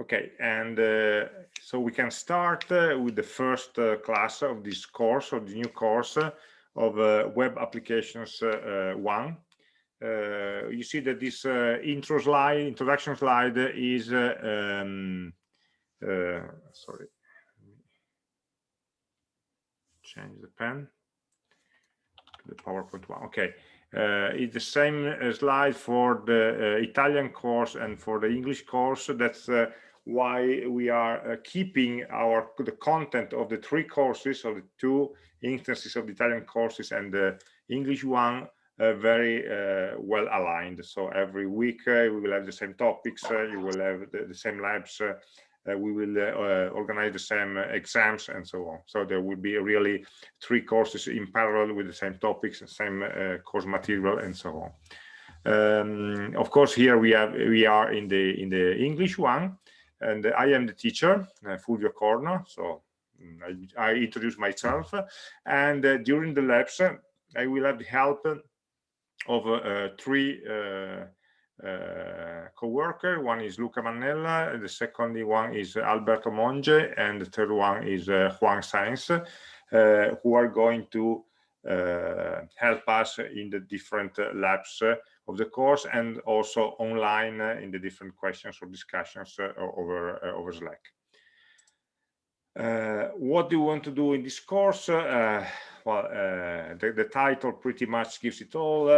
Okay, and uh, so we can start uh, with the first uh, class of this course, of the new course uh, of uh, Web Applications uh, 1. you see that this intro slide, introduction slide is, um, sorry, change the pen, to the PowerPoint one, okay. Uh, it's the same uh, slide for the uh, Italian course and for the English course. That's why we are uh, keeping our the content of the three courses of the two instances of the Italian courses and the English one uh, very uh, well aligned. So every week uh, we will have the same topics, uh, you will have the, the same labs, uh, we will organize the same exams and so on. So there will be really three courses in parallel with the same topics, same course material and so on. Um, of course, here we have we are in the in the English one, and I am the teacher, uh, Fulvio Corno. So mm, I, I introduce myself, and uh, during the labs, I will have the help of uh, three uh, uh, co-worker. One is Luca Mannella, the second one is Alberto Monge, and the third one is uh, Juan Sáenz, uh, who are going to uh, help us in the different labs of the course and also online uh, in the different questions or discussions uh, over uh, over Slack. Uh, what do you want to do in this course? Uh, well, uh, the, the, title pretty much gives it all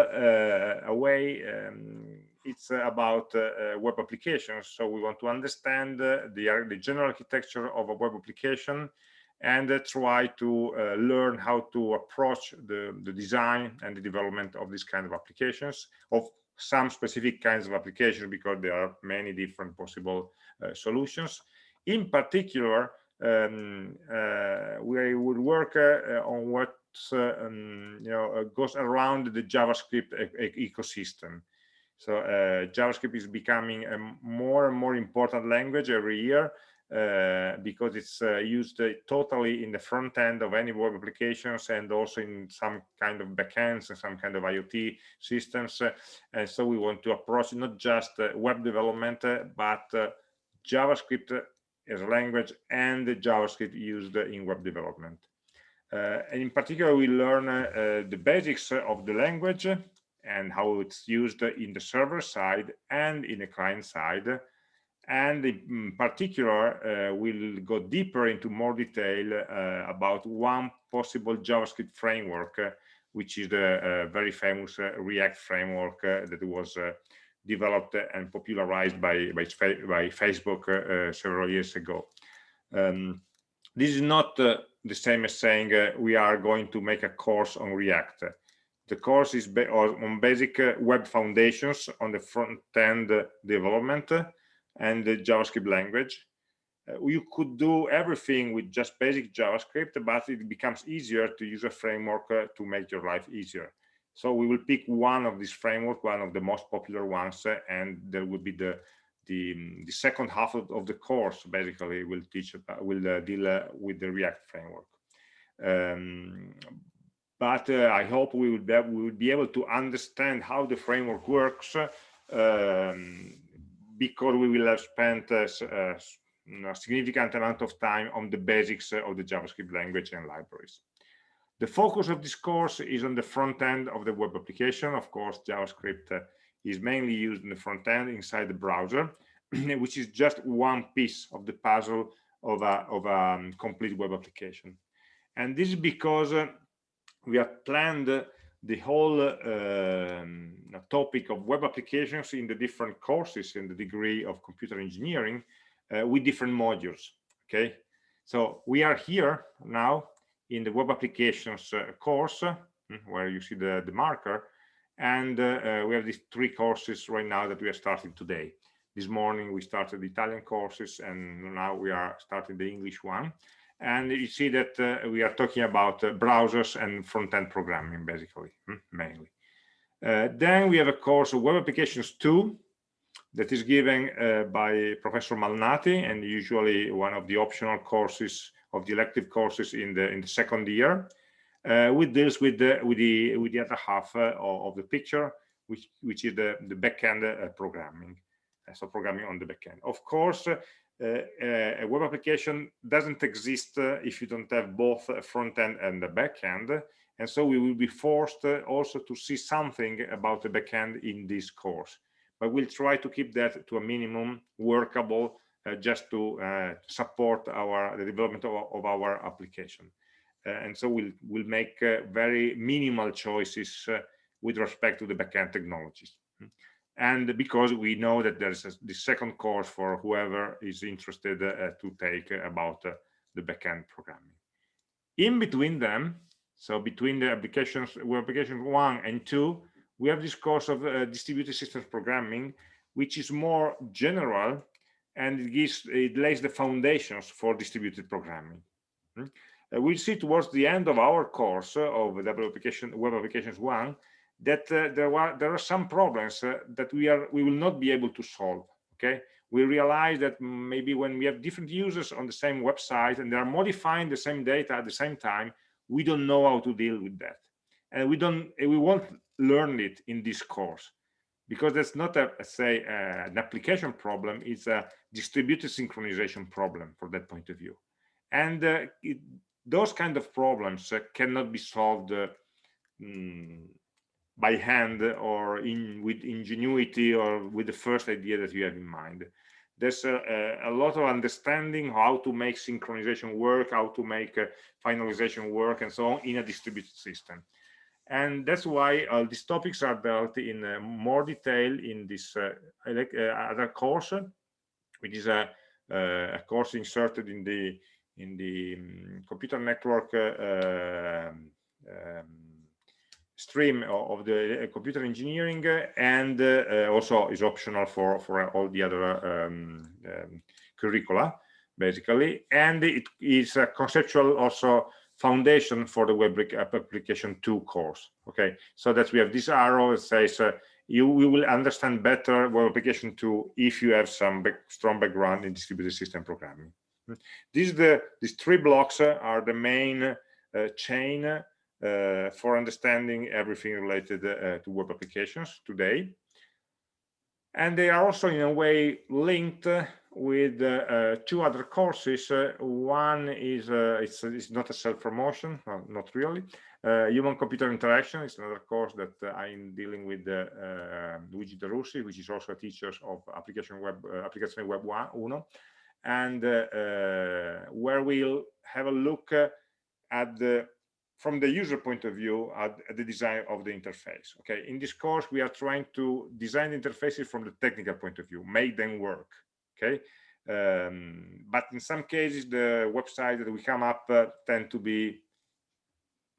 away. Um, it's about web applications. So we want to understand the, the general architecture of a web application and uh, try to uh, learn how to approach the, the design and the development of these kind of applications of some specific kinds of applications because there are many different possible uh, solutions. In particular um, uh, we will work uh, on what uh, um, you know goes around the javascript e ecosystem so javascript is becoming a more and more important language every year uh, because it's uh, used uh, totally in the front end of any web applications and also in some kind of backends and some kind of IoT systems. Uh, and so we want to approach not just uh, web development, but JavaScript as a language and JavaScript used in web development. and in particular, we learn the basics of the language and how it's used in the server side and in the client side. And in particular uh, we'll go deeper into more detail uh, about one possible javascript framework uh, which is the uh, very famous uh, react framework uh, that was developed and popularized by by, by facebook several years ago. Um, this is not the same as saying we are going to make a course on react the course is on basic web foundations on the front end development and the JavaScript language. Uh, you could do everything with just basic JavaScript, but it becomes easier to use a framework uh, to make your life easier. So we will pick one of these framework, one of the most popular ones, uh, and there will be the the, the second half of, of the course basically will teach will uh, deal uh, with the React framework. Um, but uh, I hope we will, be, we be able to understand how the framework works um, because we will have spent uh, uh, a significant amount of time on the basics uh, of the JavaScript language and libraries. The focus of this course is on the front end of the web application. Of course, JavaScript uh, is mainly used in the front end inside the browser, which is just one piece of the puzzle of a, of a um, complete web application. And this is because uh, we have planned the whole um, topic of web applications in the different courses in the degree of computer engineering uh, with different modules okay? So we are here now in the web applications uh, course hmm, where you see the the marker and uh, uh, we have these three courses right now that we are starting today. This morning we started the italian courses and now we are starting the english one and you see that uh, we are talking about uh, browsers and front-end programming basically hmm, mainly. Uh, then we have a course of web applications 2 that is given uh, by professor malnati and usually one of the optional courses of the elective courses in the in the second year. Uh, with this with the with the with the other half uh, of, the picture which which is the the backend programming. So programming on the backend. Of course uh, a web application doesn't exist uh, if you don't have both a front end and a back end. And so we will be forced uh, also to see something about the back end in this course. But we'll try to keep that to a minimum workable uh, just to uh, support our the development of, of our application. and so we'll, we'll make very minimal choices with respect to the backend technologies and because we know that there's a, the second course for whoever is interested uh, to take about uh, the backend programming. In between them, so between the applications, web application one and two, we have this course of uh, distributed systems programming, which is more general and it gives it lays the foundations for distributed programming. Hmm? Uh, we'll see towards the end of our course of web application web applications one that uh, there are there are some problems uh, that we are we will not be able to solve okay? We realize that maybe when we have different users on the same website and they are modifying the same data at the same time we don't know how to deal with that. And we don't we won't learn it in this course because that's not a, say uh, an application problem it's a distributed synchronization problem from that point of view. And uh, it, those kind of problems uh, cannot be solved mm, by hand or in with ingenuity or with the first idea that you have in mind. There's a, a, lot of understanding how to make synchronization work how to make uh, finalization work and so on in a distributed system. And that's why uh, these topics are dealt in uh, more detail in this uh, uh, other course which is a, uh, a, course inserted in the in the um, computer network stream of the uh, computer engineering and uh, also is optional for for all the other um, um, curricula basically. And it is a conceptual also foundation for the web application 2 course okay? So that we have this arrow that says uh, you, will understand better web application 2 if you have some back, strong background in distributed system programming. These the these three blocks are the main uh, chain uh, for understanding everything related uh, to web applications today. And they are also in a way linked with uh, two other courses. one is it's, it's not a self-promotion, no, not really. Human-computer interaction is another course that I'm dealing with Luigi De which is also a teacher of application web application web uno and uh, uh, where we'll have a look uh, at the from the user point of view at, at, the design of the interface okay? In this course we are trying to design interfaces from the technical point of view make them work okay? Um, but in some cases the websites that we come up uh, tend to be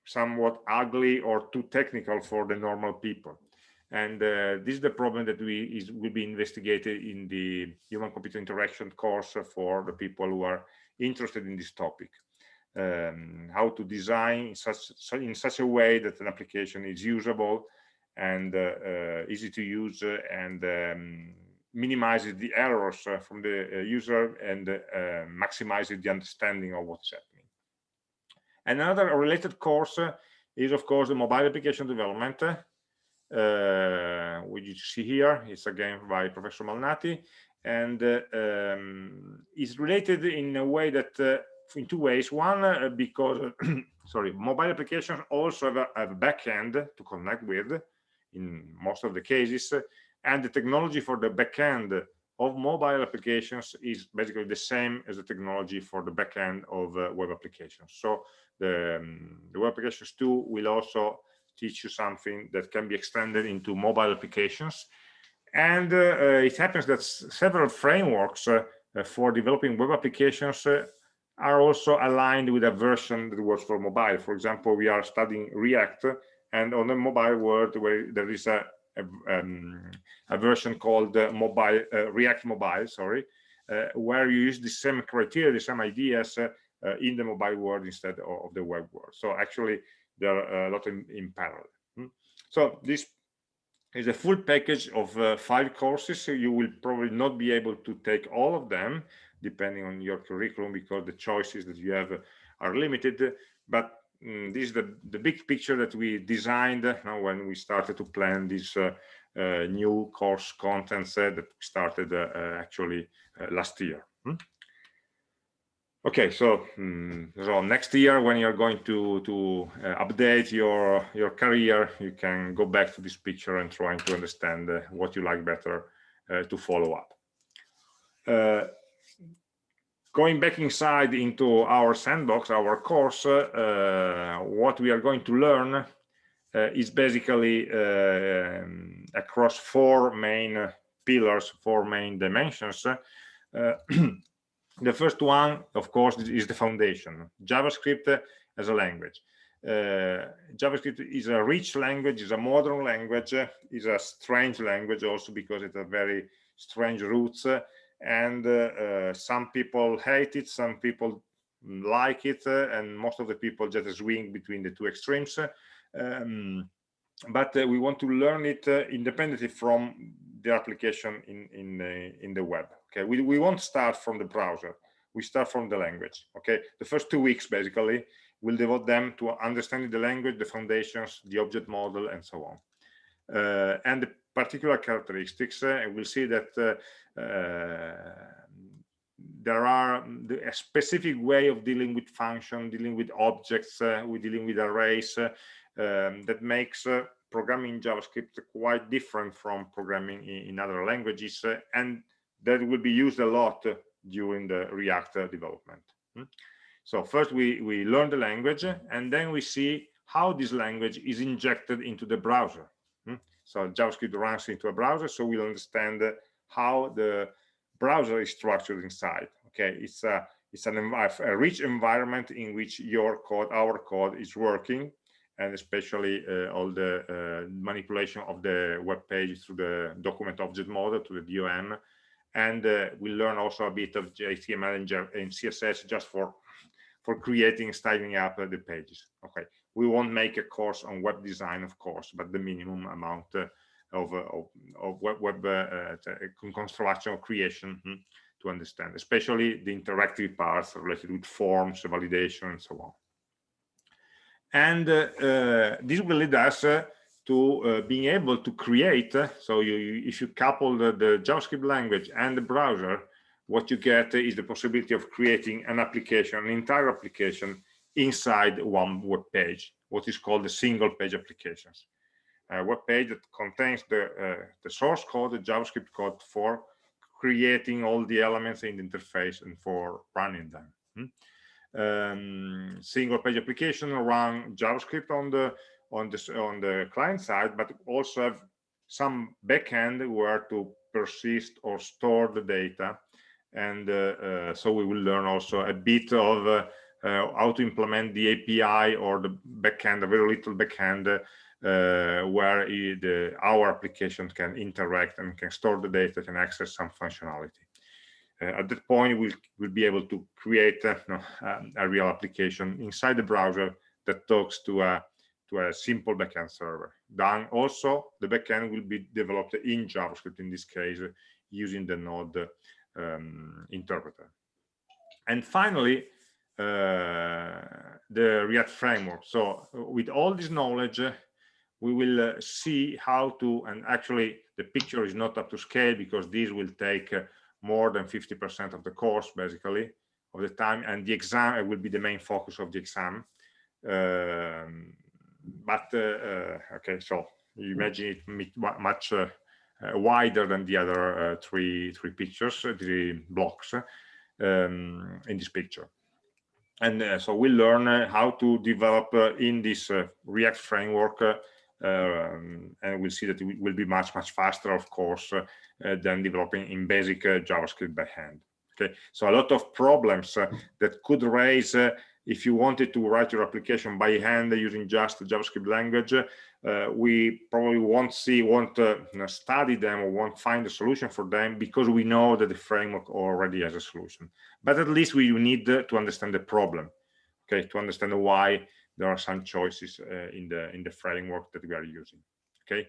somewhat ugly or too technical for the normal people. And uh, this is the problem that we is will be investigated in the human computer interaction course for the people who are interested in this topic um, how to design in such, in such a way that an application is usable and uh, uh, easy to use and um, minimizes the errors uh, from the uh, user and uh, maximizes the understanding of what's happening. Another related course is, of course, the mobile application development, which you see here. It's again by Professor Malnati, and um, is related in a way that in two ways. One, uh, because, sorry, mobile applications also have a, have a backend to connect with in most of the cases. And the technology for the backend of mobile applications is basically the same as the technology for the backend of uh, web applications. So the, um, the web applications too will also teach you something that can be extended into mobile applications. And uh, uh, it happens that several frameworks uh, for developing web applications uh, are also aligned with a version that works for mobile. For example, we are studying React, and on the mobile world, where there is a a, um, a version called uh, mobile uh, React Mobile, sorry, uh, where you use the same criteria, the same ideas uh, uh, in the mobile world instead of, of, the web world. So actually, there are a lot in, in parallel. Hmm? So this is a full package of uh, five courses. So you will probably not be able to take all of them depending on your curriculum because the choices that you have are limited but mm, this is the the big picture that we designed uh, when we started to plan this uh, uh, new course content uh, that started uh, actually last year hmm? Okay, so mm, so next year when you're going to to update your your career, you can go back to this picture and trying to understand what you like better to follow up. Uh, going back inside into our sandbox, our course, uh, what we are going to learn uh, is basically um, across four main pillars, four main dimensions. the first one of course is the foundation javascript as a language uh, javascript is a rich language is a modern language is a strange language also because it has very strange roots and uh, uh, some people hate it some people like it uh, and most of the people just swing between the two extremes. Um, but we want to learn it independently from the application in in in the web okay? We, we won't start from the browser. We start from the language okay? The first two weeks basically we'll devote them to understanding the language the foundations the object model and so on. Uh, and the particular characteristics uh, and we'll see that uh, uh there are a specific way of dealing with function dealing with objects uh, we're dealing with arrays uh, um, that makes programming JavaScript quite different from programming in, in other languages uh, and that will be used a lot uh, during the React development. Hmm? So first we, we learn the language and then we see how this language is injected into the browser. So JavaScript runs into a browser, so we'll understand how the browser is structured inside. Okay, it's a it's an a rich environment in which your code, our code, is working, and especially uh, all the uh, manipulation of the web page through the document object model to the DOM. And uh, we learn also a bit of HTML and, CSS just for for creating, styling up the pages. Okay, we won't make a course on web design, of course, but the minimum amount of, of, of, web, web uh, construction or creation hmm, to understand, especially the interactive parts related with forms, validation, and so on. And uh, uh, this will lead us uh, to being able to create so you, you, if you couple the, the javascript language and the browser what you get is the possibility of creating an application an entire application inside one web page what is called the single page applications a web page that contains the uh, the source code the javascript code for creating all the elements in the interface and for running them hmm? um, single page application run JavaScript on the on the on the client side, but also have some backend where to persist or store the data. And uh, uh, so we will learn also a bit of uh how to implement the API or the backend, a very little backend uh, where it, our application can interact and can store the data, can access some functionality. Uh, at that point we'll, we'll be able to create uh, um, a real application inside the browser that talks to a to a simple backend server then also the backend will be developed in javascript in this case using the node um, interpreter and finally uh, the react framework so with all this knowledge we will uh, see how to and actually the picture is not up to scale because this will take uh, more than 50% of the course, basically, of the time, and the exam will be the main focus of the exam. Um, but uh, uh, okay, so you imagine it much uh, uh, wider than the other uh, three three pictures, three blocks um, in this picture. And so we learn how to develop in this React framework um, and we'll see that it will be much much faster of course uh, than developing in basic uh, javascript by hand. Okay? So a lot of problems uh, that could raise if you wanted to write your application by hand using just javascript language uh, we probably won't see won't uh, study them or won't find a solution for them because we know that the framework already has a solution. But at least we need to understand the problem okay to understand why there are some choices uh, in the in the framework that we are using okay?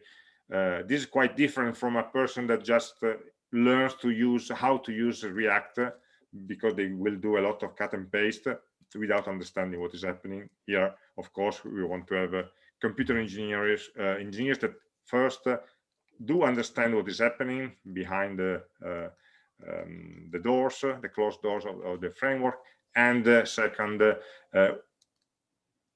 Uh, this is quite different from a person that just uh, learns to use how to use react because they will do a lot of cut and paste without understanding what is happening. Here of course we want to have uh, computer engineers uh, engineers that first uh, do understand what is happening behind the um, the doors the closed doors of, of the framework and uh, second, uh,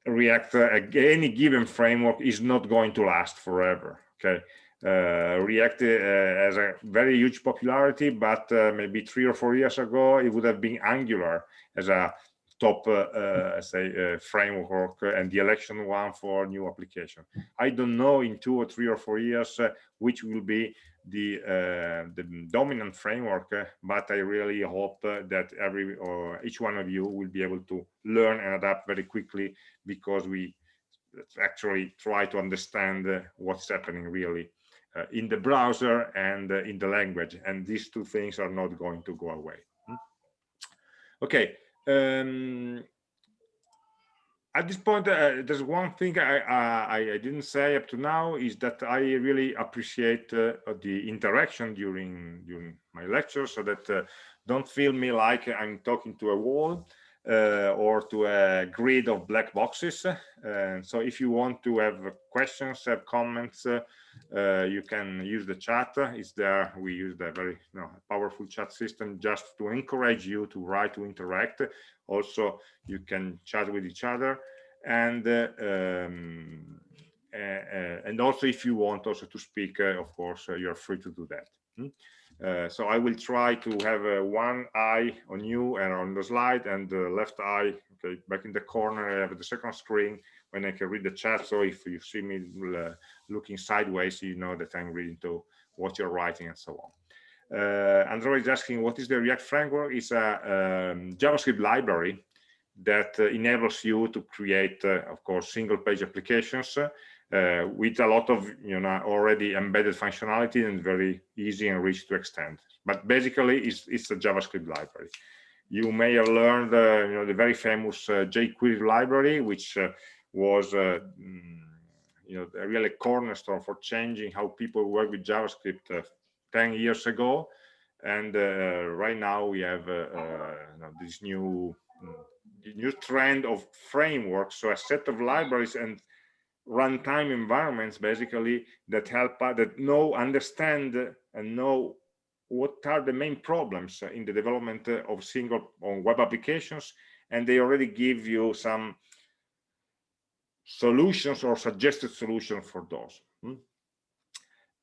React, uh, any given framework is not going to last forever. Okay, uh, React uh, has a very huge popularity, but uh, maybe three or four years ago, it would have been Angular as a top, uh, uh, say, framework and the election one for new application. I don't know in two or three or four years which will be the the dominant framework, but I really hope that every or each one of you will be able to learn and adapt very quickly because we actually try to understand what's happening really uh, in the browser and uh, in the language and these two things are not going to go away hmm? okay um, at this point uh, there's one thing I, I, I didn't say up to now is that I really appreciate uh, the interaction during during my lecture, so that uh, don't feel me like I'm talking to a wall uh, or to a grid of black boxes. Uh, so if you want to have questions, have comments, uh, uh, you can use the chat. It's there. We use the very you know, powerful chat system just to encourage you to write, to interact. Also, you can chat with each other. And uh, um, and also if you want also to speak, of course, you're free to do that. Hmm? Uh, so I will try to have uh, one eye on you and on the slide and the left eye okay back in the corner I have the second screen when I can read the chat so if you see me uh, looking sideways you know that I'm reading to what you're writing and so on. Uh, Android is asking what is the React framework? It's a um, JavaScript library that uh, enables you to create, uh, of course, single page applications uh, with a lot of you know already embedded functionality and very easy and rich to extend. But basically, it's, it's a JavaScript library. You may have learned uh, you know the very famous uh, jQuery library, which was uh, mm, you know a really cornerstone for changing how people work with JavaScript uh, 10 years ago. And right now we have you know, this new mm, new trend of frameworks, so a set of libraries and runtime environments basically that help uh, that know understand and know what are the main problems in the development of single on web applications and they already give you some solutions or suggested solutions for those. Hmm?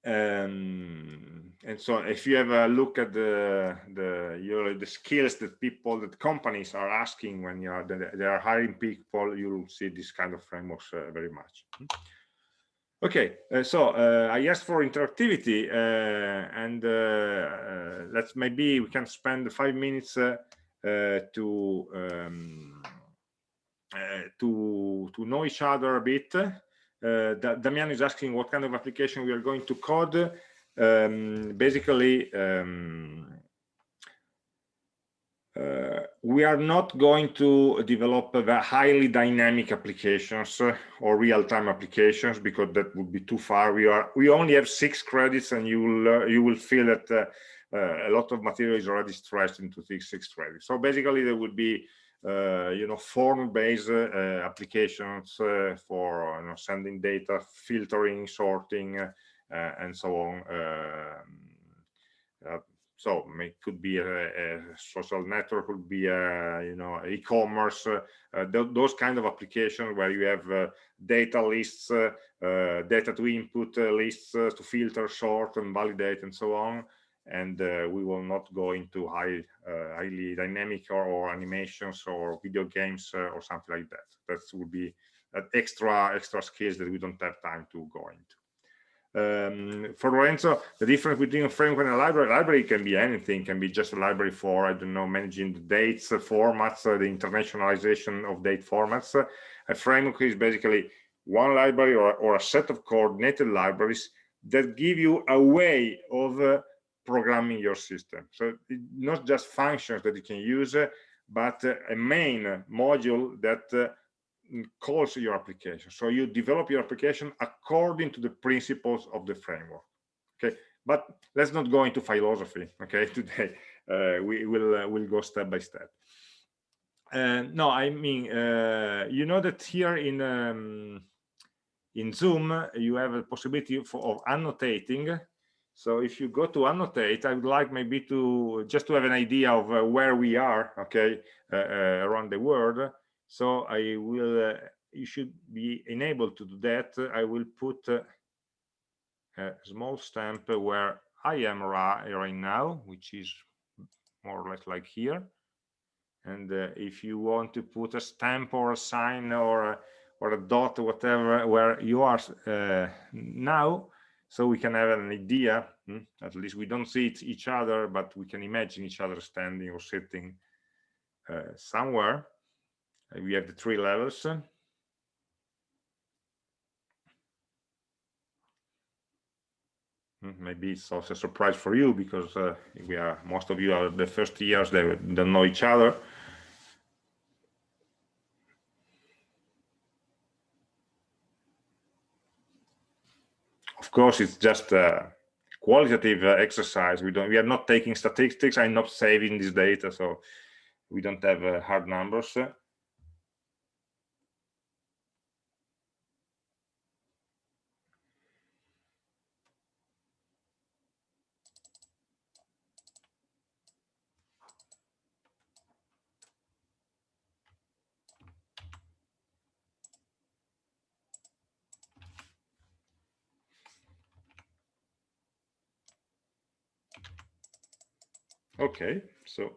um, and so if you have a look at the the your the skills that people that companies are asking when you are they are hiring people you'll see this kind of frameworks uh, very much. Okay uh, so uh, i asked for interactivity uh, and uh, uh, let's maybe we can spend five minutes to um, to to know each other a bit uh, Damian is asking what kind of application we are going to code. Um, basically, um, uh, we are not going to develop highly dynamic applications or real-time applications because that would be too far. We are we only have six credits, and you will uh, you will feel that uh, uh, a lot of material is already stretched into six, six credits. So basically, there would be you know, form-based uh, applications uh, for you know, sending data, filtering, sorting, and so on. Um, so it could be a, a, social network, could be a you know e-commerce, uh, th those kind of applications where you have uh, data lists, uh, data to input lists to filter, sort, and validate, and so on and uh, we will not go into high, uh, highly dynamic or, or, animations or video games uh, or something like that. That would be extra extra skills that we don't have time to go into. Um, for Lorenzo, the difference between a framework and a library, library can be anything, can be just a library for, I don't know, managing the dates, formats, the internationalization of date formats. A framework is basically one library or, or a set of coordinated libraries that give you a way of uh, programming your system. So not just functions that you can use, uh, but uh, a main module that uh, calls your application. So you develop your application according to the principles of the framework. Okay, but let's not go into philosophy. Okay, today uh, we will uh, will go step by step. Uh, no, I mean you know that here in um, in Zoom you have a possibility for, of annotating So if you go to annotate, I would like maybe to just to have an idea of uh, where we are, okay, uh, uh, around the world. So I will, uh, you should be enabled to do that. I will put uh, a small stamp where I am right now, which is more or less like here. And uh, if you want to put a stamp or a sign or a, or a dot, whatever, where you are now, so we can have an idea hmm? at least we don't see each other but we can imagine each other standing or sitting uh, somewhere uh, we have the three levels hmm, maybe it's also a surprise for you because uh, we are most of you are the first years they don't know each other of course, it's just a qualitative uh, exercise. We don't, we are not taking statistics. I'm not saving this data, so we don't have uh, hard numbers. Okay, so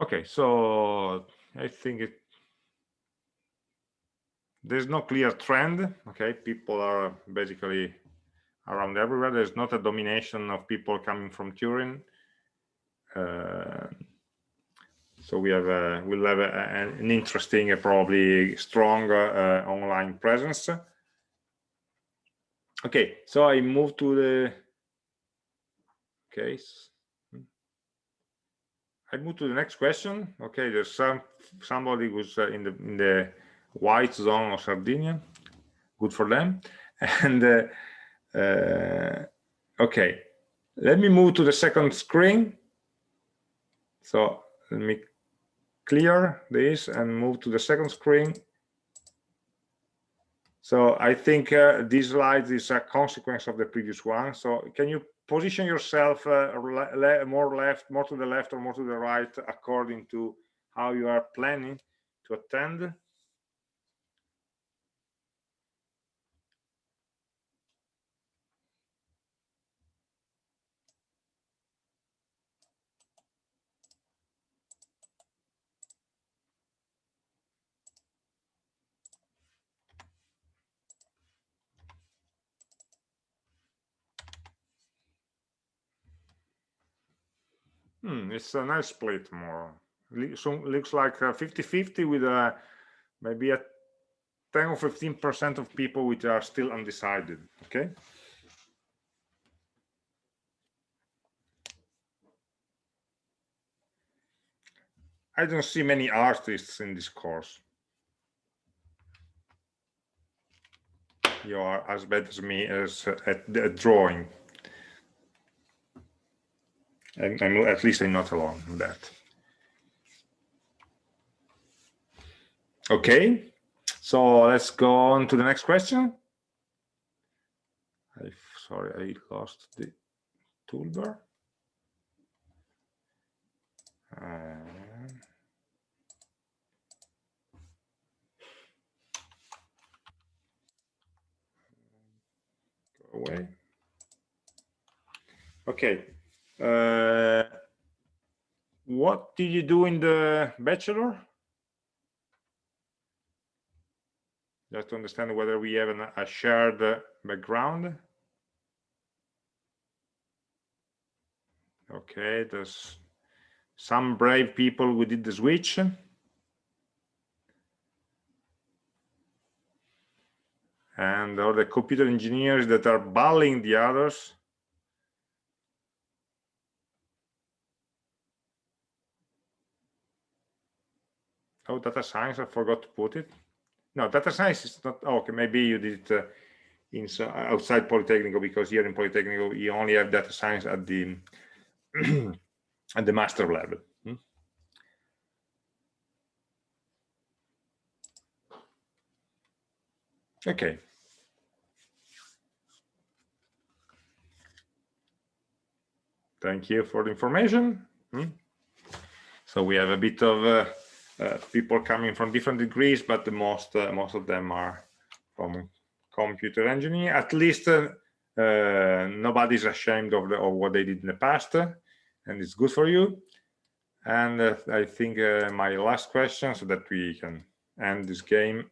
okay, so I think it there's no clear trend. Okay, people are basically around everywhere. There's not a domination of people coming from Turin. Uh, so we have a, we'll have a, an interesting, uh, probably strong uh, online presence okay so i move to the case. I move to the next question. Okay there's some somebody who's uh, in the in the white zone of sardinia. Good for them. And uh, uh, okay let me move to the second screen. So let me clear this and move to the second screen so I think uh, this slide is a consequence of the previous one. So can you position yourself uh, more left, more to the left or more to the right according to how you are planning to attend? Hmm, it's a nice split more. So looks like uh, 50-50 with a maybe a 10 or 15 percent of people which are still undecided. Okay. I don't see many artists in this course. You are as bad as me as uh, at, at drawing. I'm, I'm, at least I'm not alone in that. Okay, so let's go on to the next question. I, sorry, I lost the toolbar. Uh, go away. Okay, uh, what did you do in the bachelor? Just to understand whether we have an, a shared background. Okay, there's some brave people who did the switch. And all the computer engineers that are bullying the others. Oh data science i forgot to put it no data science is not oh, okay maybe you did it uh, in outside polytechnical because here in polytechnical you only have data science at the at the master level hmm? Okay. Thank you for the information. Hmm. So we have a bit of uh, uh, people coming from different degrees, but the most uh, most of them are from computer engineering. At least uh, uh, nobody's ashamed of, the, of what they did in the past, and it's good for you. And uh, I think my last question, so that we can end this game,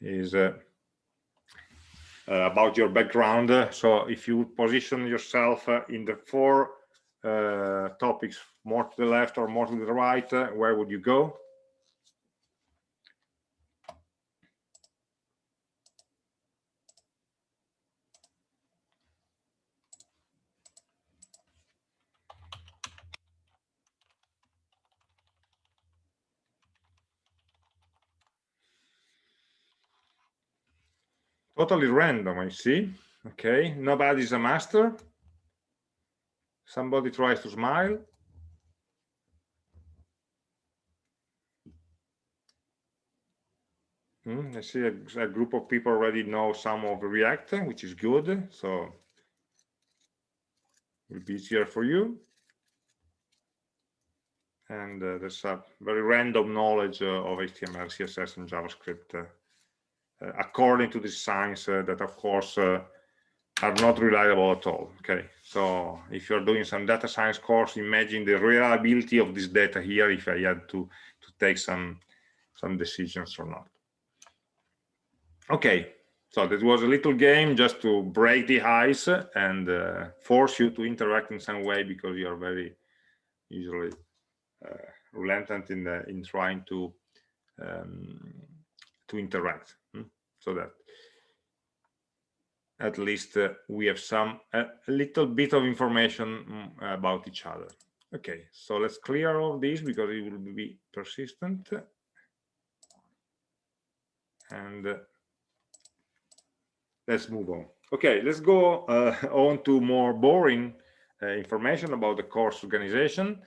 is uh, about your background. So if you position yourself uh, in the four uh, Uh, topics, more to the left or more to the right, uh, where would you go? totally random i see okay nobody's a master somebody tries to smile hmm, I see a, a, group of people already know some of React, which is good. So it will be easier for you. And uh, there's a very random knowledge uh, of HTML, CSS, and JavaScript uh, uh, according to the science uh, that of course uh, are not reliable at all okay? So if you're doing some data science course imagine the reliability of this data here if i had to to take some some decisions or not. Okay so that was a little game just to break the ice and uh, force you to interact in some way because you are very usually uh, reluctant in the, in trying to um, to interact so that at least uh, we have some a, little bit of information mm, about each other. Okay so let's clear all this because it will be persistent. And uh, let's move on. Okay let's go uh, on to more boring uh, information about the course organization.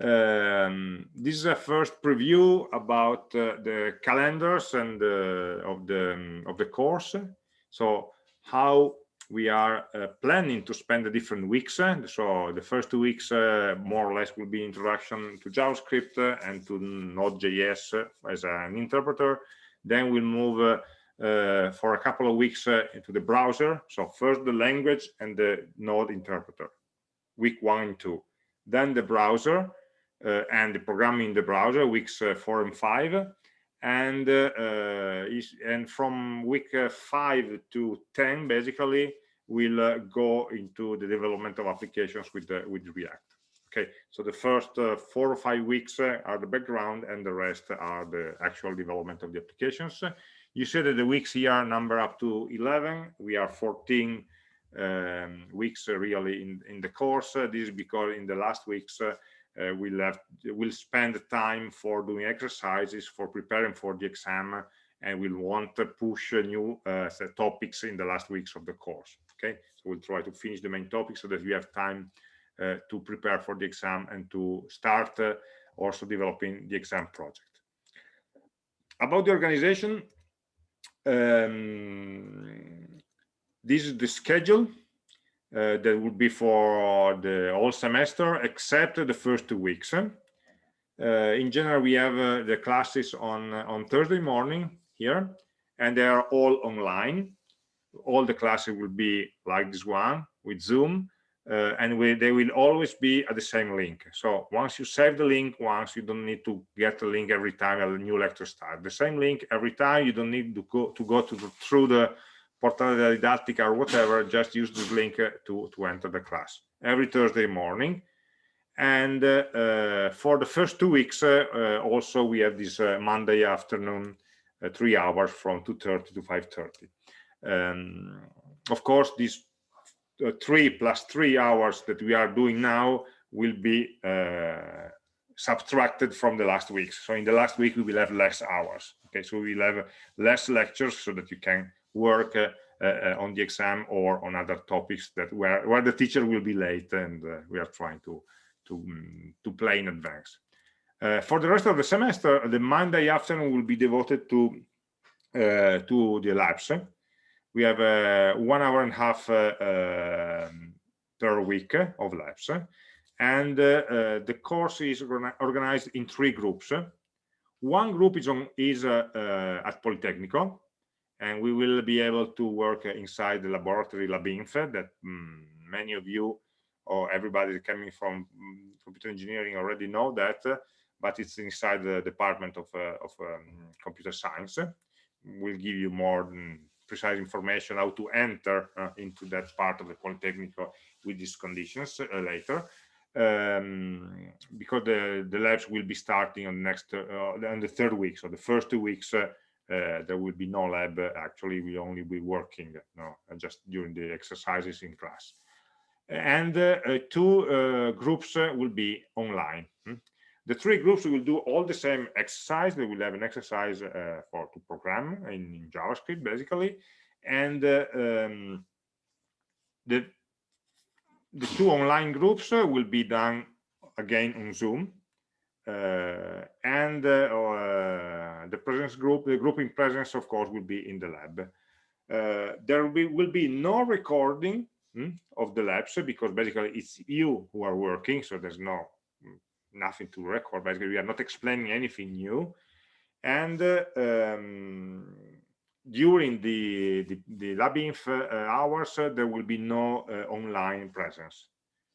Um, this is a first preview about uh, the calendars and uh, of the um, of the course. So how we are uh, planning to spend the different weeks so the first two weeks uh, more or less will be introduction to javascript and to node.js as an interpreter. Then we'll move uh, for a couple of weeks into the browser. So first the language and the node interpreter week one and two. Then the browser uh, and the programming in the browser weeks uh, four and five and uh, is, and from week five to 10 basically we'll go into the development of applications with with react. Okay so the first uh, four or five weeks uh, are the background and the rest are the actual development of the applications. You see that the weeks here are number up to 11 we are 14 um, weeks uh, really in in the course. This is because in the last weeks uh, we'll have we'll spend time for doing exercises for preparing for the exam and we'll want to push new uh, topics in the last weeks of the course okay? So we'll try to finish the main topics so that we have time uh, to prepare for the exam and to start uh, also developing the exam project. About the organization um, this is the schedule uh, that would be for the whole semester except the first two weeks. Uh, in general we have uh, the classes on on thursday morning here and they are all online. All the classes will be like this one with zoom uh, and we, they will always be at the same link. So once you save the link once you don't need to get the link every time a new lecture starts the same link every time you don't need to go to go to the, through the Portale della Didattica or whatever, just use this link uh, to, to enter the class every Thursday morning. And uh, uh, for the first two weeks, also we have this Monday afternoon, three hours from 2.30 to 5.30. Um, of course, these uh, three plus three hours that we are doing now will be uh, subtracted from the last weeks. So in the last week, we will have less hours. Okay, so we will have less lectures so that you can work uh, uh, on the exam or on other topics that where where the teacher will be late and uh, we are trying to to um, to play in advance. for the rest of the semester, the Monday afternoon will be devoted to uh, to the labs. We have uh, one hour and a half um, per week of labs. And the course is organized in three groups. One group is, on, is at Politecnico, and we will be able to work inside the laboratory LabInf that um, many of you or everybody coming from um, computer engineering already know that but it's inside the department of, uh, of um, computer science. We'll give you more precise information how to enter uh, into that part of the Polytechnic with these conditions uh, later. Um, because the, the labs will be starting on next uh, on the third week. So the first two weeks uh, uh, there will be no lab. Actually we only be working no just during the exercises in class. And uh, two uh, groups will be online. Hmm? the three groups will do all the same exercise. They will have an exercise uh, for to program in, in, javascript basically. And uh, um, the the two online groups uh, will be done again on zoom. uh, and uh, the presence group the group in presence of course will be in the lab. There will be, will be no recording hmm, of the labs because basically it's you who are working so there's no nothing to record. Basically we are not explaining anything new. And uh, um, during the the, the labinf uh, hours uh, there will be no uh, online presence.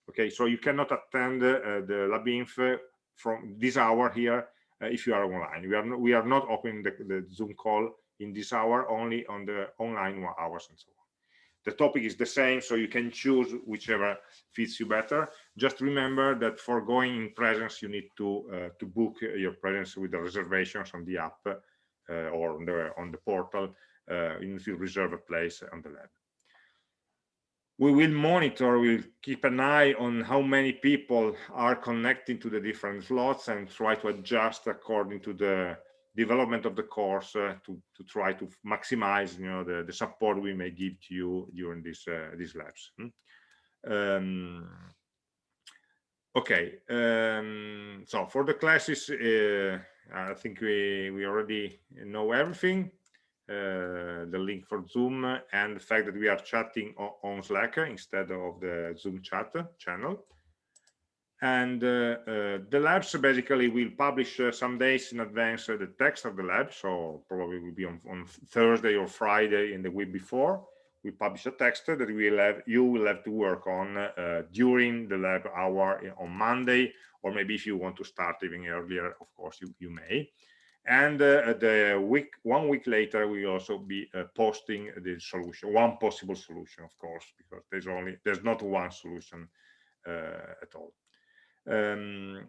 Okay so you cannot attend uh, the labinf from this hour here uh, if you are online. We are not, we are not opening the, the zoom call in this hour only on the online hours and so on. The topic is the same so you can choose whichever fits you better. Just remember that for going in presence you need to uh, to book your presence with the reservations on the app uh, or on the on the portal uh, you need to reserve a place on the lab we will monitor we'll keep an eye on how many people are connecting to the different slots and try to adjust according to the development of the course uh, to to try to maximize you know the the support we may give to you during these uh, these labs hmm? um, okay um, so for the classes uh, i think we we already know everything the link for zoom and the fact that we are chatting on, on slack instead of the zoom chat channel. And uh, uh, the labs basically will publish uh, some days in advance the text of the lab. So probably will be on, on thursday or friday in the week before. We publish a text that we will have you will have to work on uh, during the lab hour on monday. Or maybe if you want to start even earlier of course you, you may and uh, the week one week later we also be uh, posting the solution one possible solution of course because there's only there's not one solution at all. Um,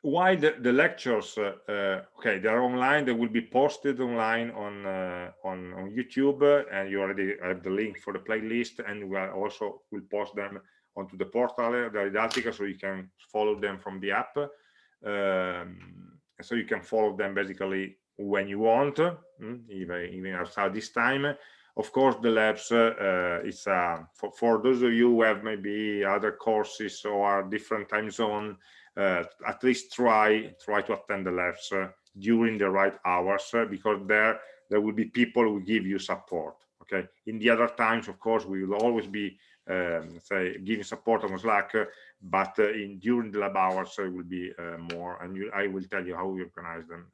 why the, the lectures uh, uh, okay they are online they will be posted online on uh, on, on youtube and you already have the link for the playlist and we also will post them onto the portal the Didattica so you can follow them from the app. Um, so you can follow them basically when you want even even outside this time. Of course the labs uh, uh, it's uh, for, for those of you who have maybe other courses or different time zone uh, at least try try to attend the labs uh, during the right hours uh, because there there will be people who give you support okay? In the other times of course we will always be um, say giving support on slack but in during the lab hours it will be more and you, i will tell you how we organize them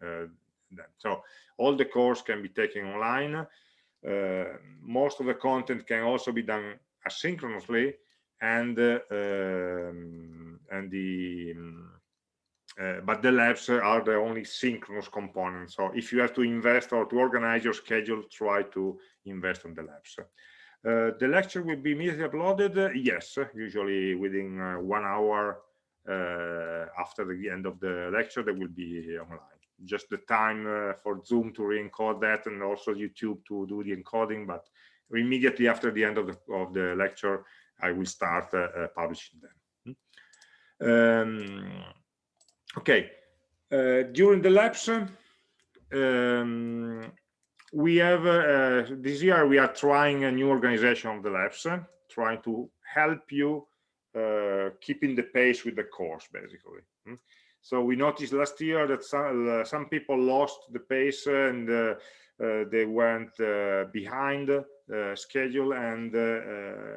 then so all the course can be taken online. Uh, most of the content can also be done asynchronously and uh, um, and the uh, but the labs are the only synchronous component. So if you have to invest or to organize your schedule try to invest on the labs. uh, the lecture will be immediately uploaded uh, yes usually within uh, one hour after the end of the lecture they will be online just the time uh, for Zoom to re-encode that and also YouTube to do the encoding. But immediately after the end of the, of the lecture, I will start uh, uh publishing them. Hmm. Um, okay, uh, during the labs, um, we have uh, this year we are trying a new organization of the labs, trying to help you keeping the pace with the course, basically. Hmm. So we noticed last year that some, uh, some people lost the pace and uh, uh, they went uh, behind uh, schedule and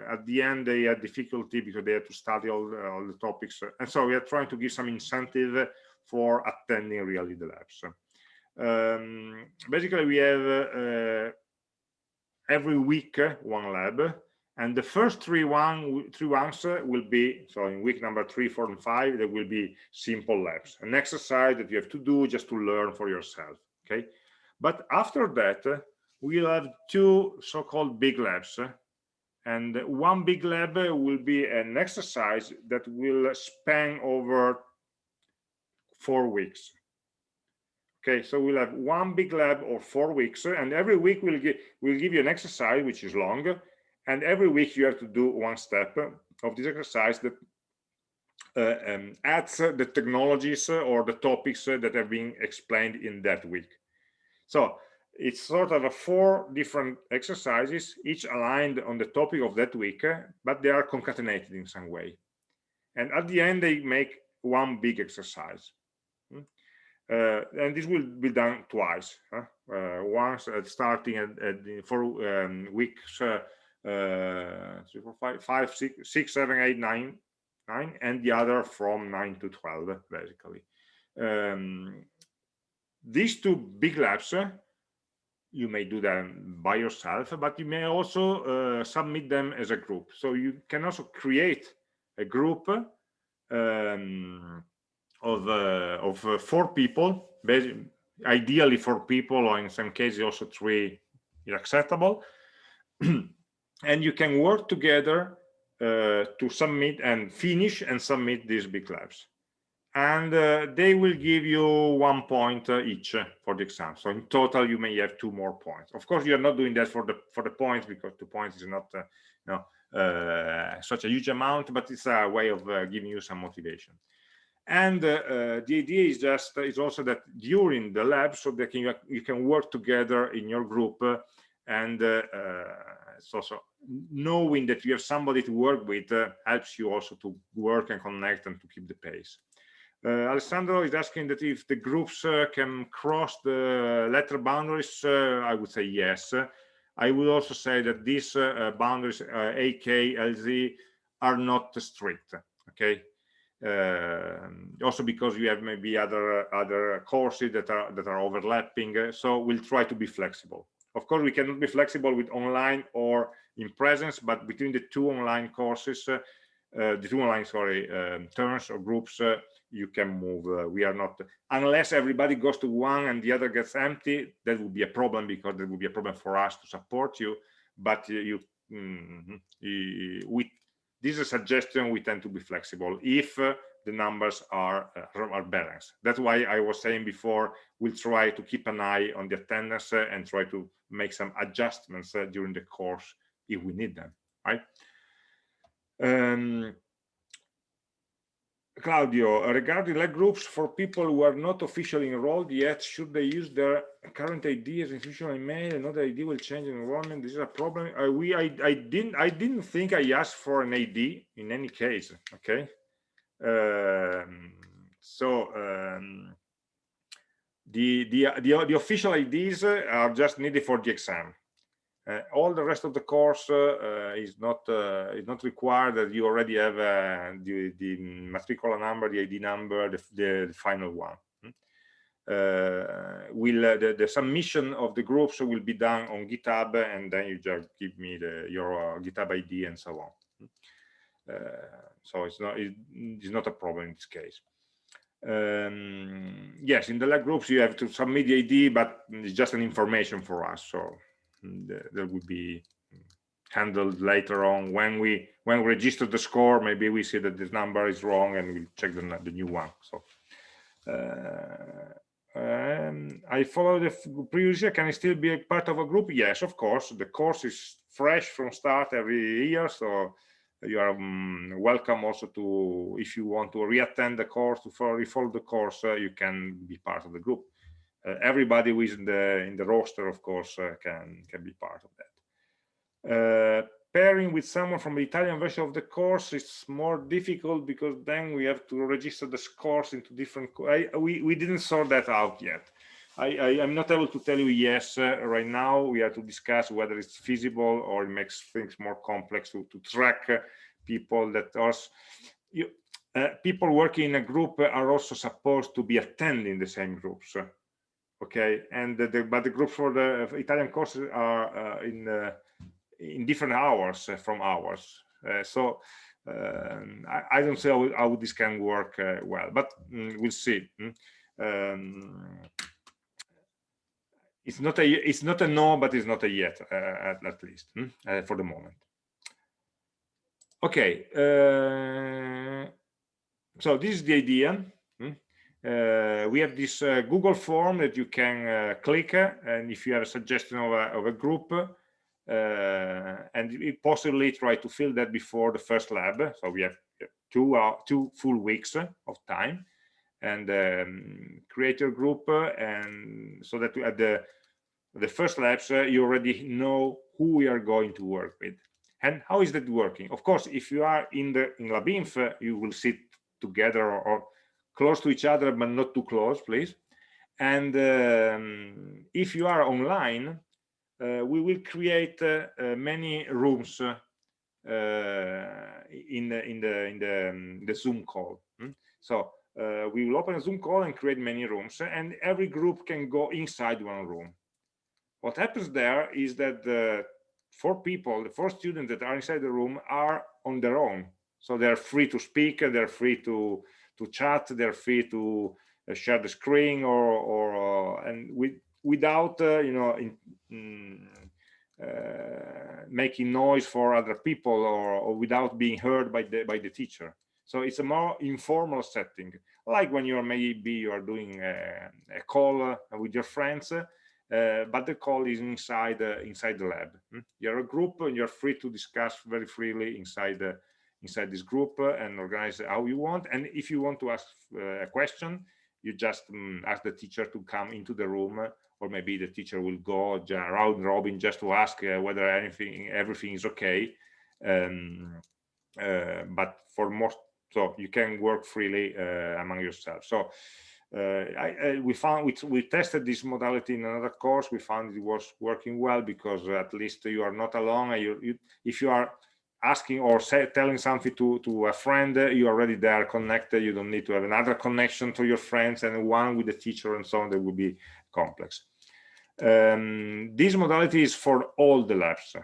at the end they had difficulty because they had to study all, all the topics and so we are trying to give some incentive for attending really the labs um, basically we have uh, every week uh, one lab and the first three one three ones uh, will be so in week number three four and five there will be simple labs an exercise that you have to do just to learn for yourself okay? But after that uh, we'll have two so-called big labs and one big lab will be an exercise that will span over four weeks okay so we'll have one big lab or four weeks and every week we'll give we'll give you an exercise which is long and every week you have to do one step of this exercise that uh, um, adds uh, the technologies uh, or the topics uh, that have been explained in that week. So it's sort of a four different exercises each aligned on the topic of that week uh, but they are concatenated in some way. And at the end they make one big exercise. uh, and this will be done twice huh? once starting at, at for um, weeks uh, three, four, five, five, six, six, seven, eight, nine, nine, and the other from nine to 12, basically. Um, these two big labs, uh, you may do them by yourself, but you may also uh, submit them as a group. So you can also create a group um, of uh, of uh, four people, ideally four people, or in some cases also three is acceptable. and you can work together uh, to submit and finish and submit these big labs. And uh, they will give you one point uh, each for the exam. So in total you may have two more points. Of course you're not doing that for the for the points because two points is not uh, you know such a huge amount but it's a way of giving you some motivation and the idea is just is also that during the lab so that you, you can work together in your group and so, so knowing that you have somebody to work with uh, helps you also to work and connect and to keep the pace. Uh, Alessandro is asking that if the groups uh, can cross the letter boundaries, uh, I would say yes. I would also say that these uh, boundaries, uh, AK, LZ, are not strict, okay? Also because you have maybe other other courses that are that are overlapping, so we'll try to be flexible. Of course, we cannot be flexible with online or in presence, but between the two online courses, uh, uh, the two online, sorry, um, turns or groups, uh, you can move. Uh, we are not, unless everybody goes to one and the other gets empty, that would be a problem because there would be a problem for us to support you. But you, mm we, this is a suggestion, we tend to be flexible. If uh, the numbers are, uh, are balanced. That's why I was saying before, we'll try to keep an eye on the attendance uh, and try to make some adjustments uh, during the course if we need them, right? Um, Claudio, regarding lab groups for people who are not officially enrolled yet, should they use their current ID as institutional email? Another ID will change enrollment. This is a problem. Uh, we, I, I didn't, I didn't think I asked for an ID in any case. Okay, um, so um, the, the, the, the official IDs are just needed for the exam. Uh, all the rest of the course uh, is not uh, is not required that you already have uh, the, the matricola number, the ID number, the, the, the final one. Hmm? Uh, will uh, the, the submission of the groups will be done on GitHub, and then you just give me the, your GitHub ID and so on. Hmm? so it's not it's not a problem in this case um, yes in the lab groups you have to submit the id but it's just an information for us so that would be handled later on when we when we register the score maybe we see that this number is wrong and we check the, the new one so uh, um, I follow the previous year. Can I still be a part of a group? Yes, of course. The course is fresh from start every year, so you are um, welcome also to if you want to reattend the course to follow the course uh, you can be part of the group everybody who is in the in the roster of course uh, can can be part of that uh, pairing with someone from the italian version of the course is more difficult because then we have to register the scores into different I, we we didn't sort that out yet I, I am not able to tell you yes uh, right now. We have to discuss whether it's feasible or it makes things more complex to, to track uh, people that are you, uh, people working in a group are also supposed to be attending the same groups. Okay, and the, the, but the groups for the Italian courses are uh, in uh, in different hours from ours. so um, I, I, don't see how, how, this can work well, but mm, we'll see. Mm. Um, it's not a it's not a no but it's not a yet uh, at, at, least uh, for the moment okay uh, so this is the idea? Uh, we have this uh, google form that you can uh, click and if you have a suggestion of a, of a group and it possibly try to fill that before the first lab. So we have two two full weeks of time. And um, create your group uh, and so that at the the first labs uh, you already know who we are going to work with. And how is that working? Of course if you are in the in labinf uh, you will sit together or, or, close to each other but not too close please and um, if you are online uh, we will create uh, uh, many rooms in the in the in the, um, the zoom call hmm? so uh, we will open a Zoom call and create many rooms and every group can go inside one room. What happens there is that the four people, the four students that are inside the room are on their own. So they're free to speak, they're free to, to chat, they're free to uh, share the screen or, or uh, and with, without, uh, you know, in, mm, making noise for other people or, or without being heard by the, by the teacher. So it's a more informal setting, like when you're maybe you are doing a, a call with your friends, uh, but the call is inside uh, inside the lab. Hmm? You're a group and you're free to discuss very freely inside the inside this group and organize how you want. And if you want to ask uh, a question, you just um, ask the teacher to come into the room or maybe the teacher will go around robin just to ask uh, whether anything everything is okay. Um, uh, but for most so you can work freely uh, among yourselves so uh, I, I, we found we, we tested this modality in another course. We found it was working well because at least you are not alone. You, you, if you are asking or say, telling something to to a friend you're already there connected you don't need to have another connection to your friends and one with the teacher and so on that will be complex um, this modality is for all the labs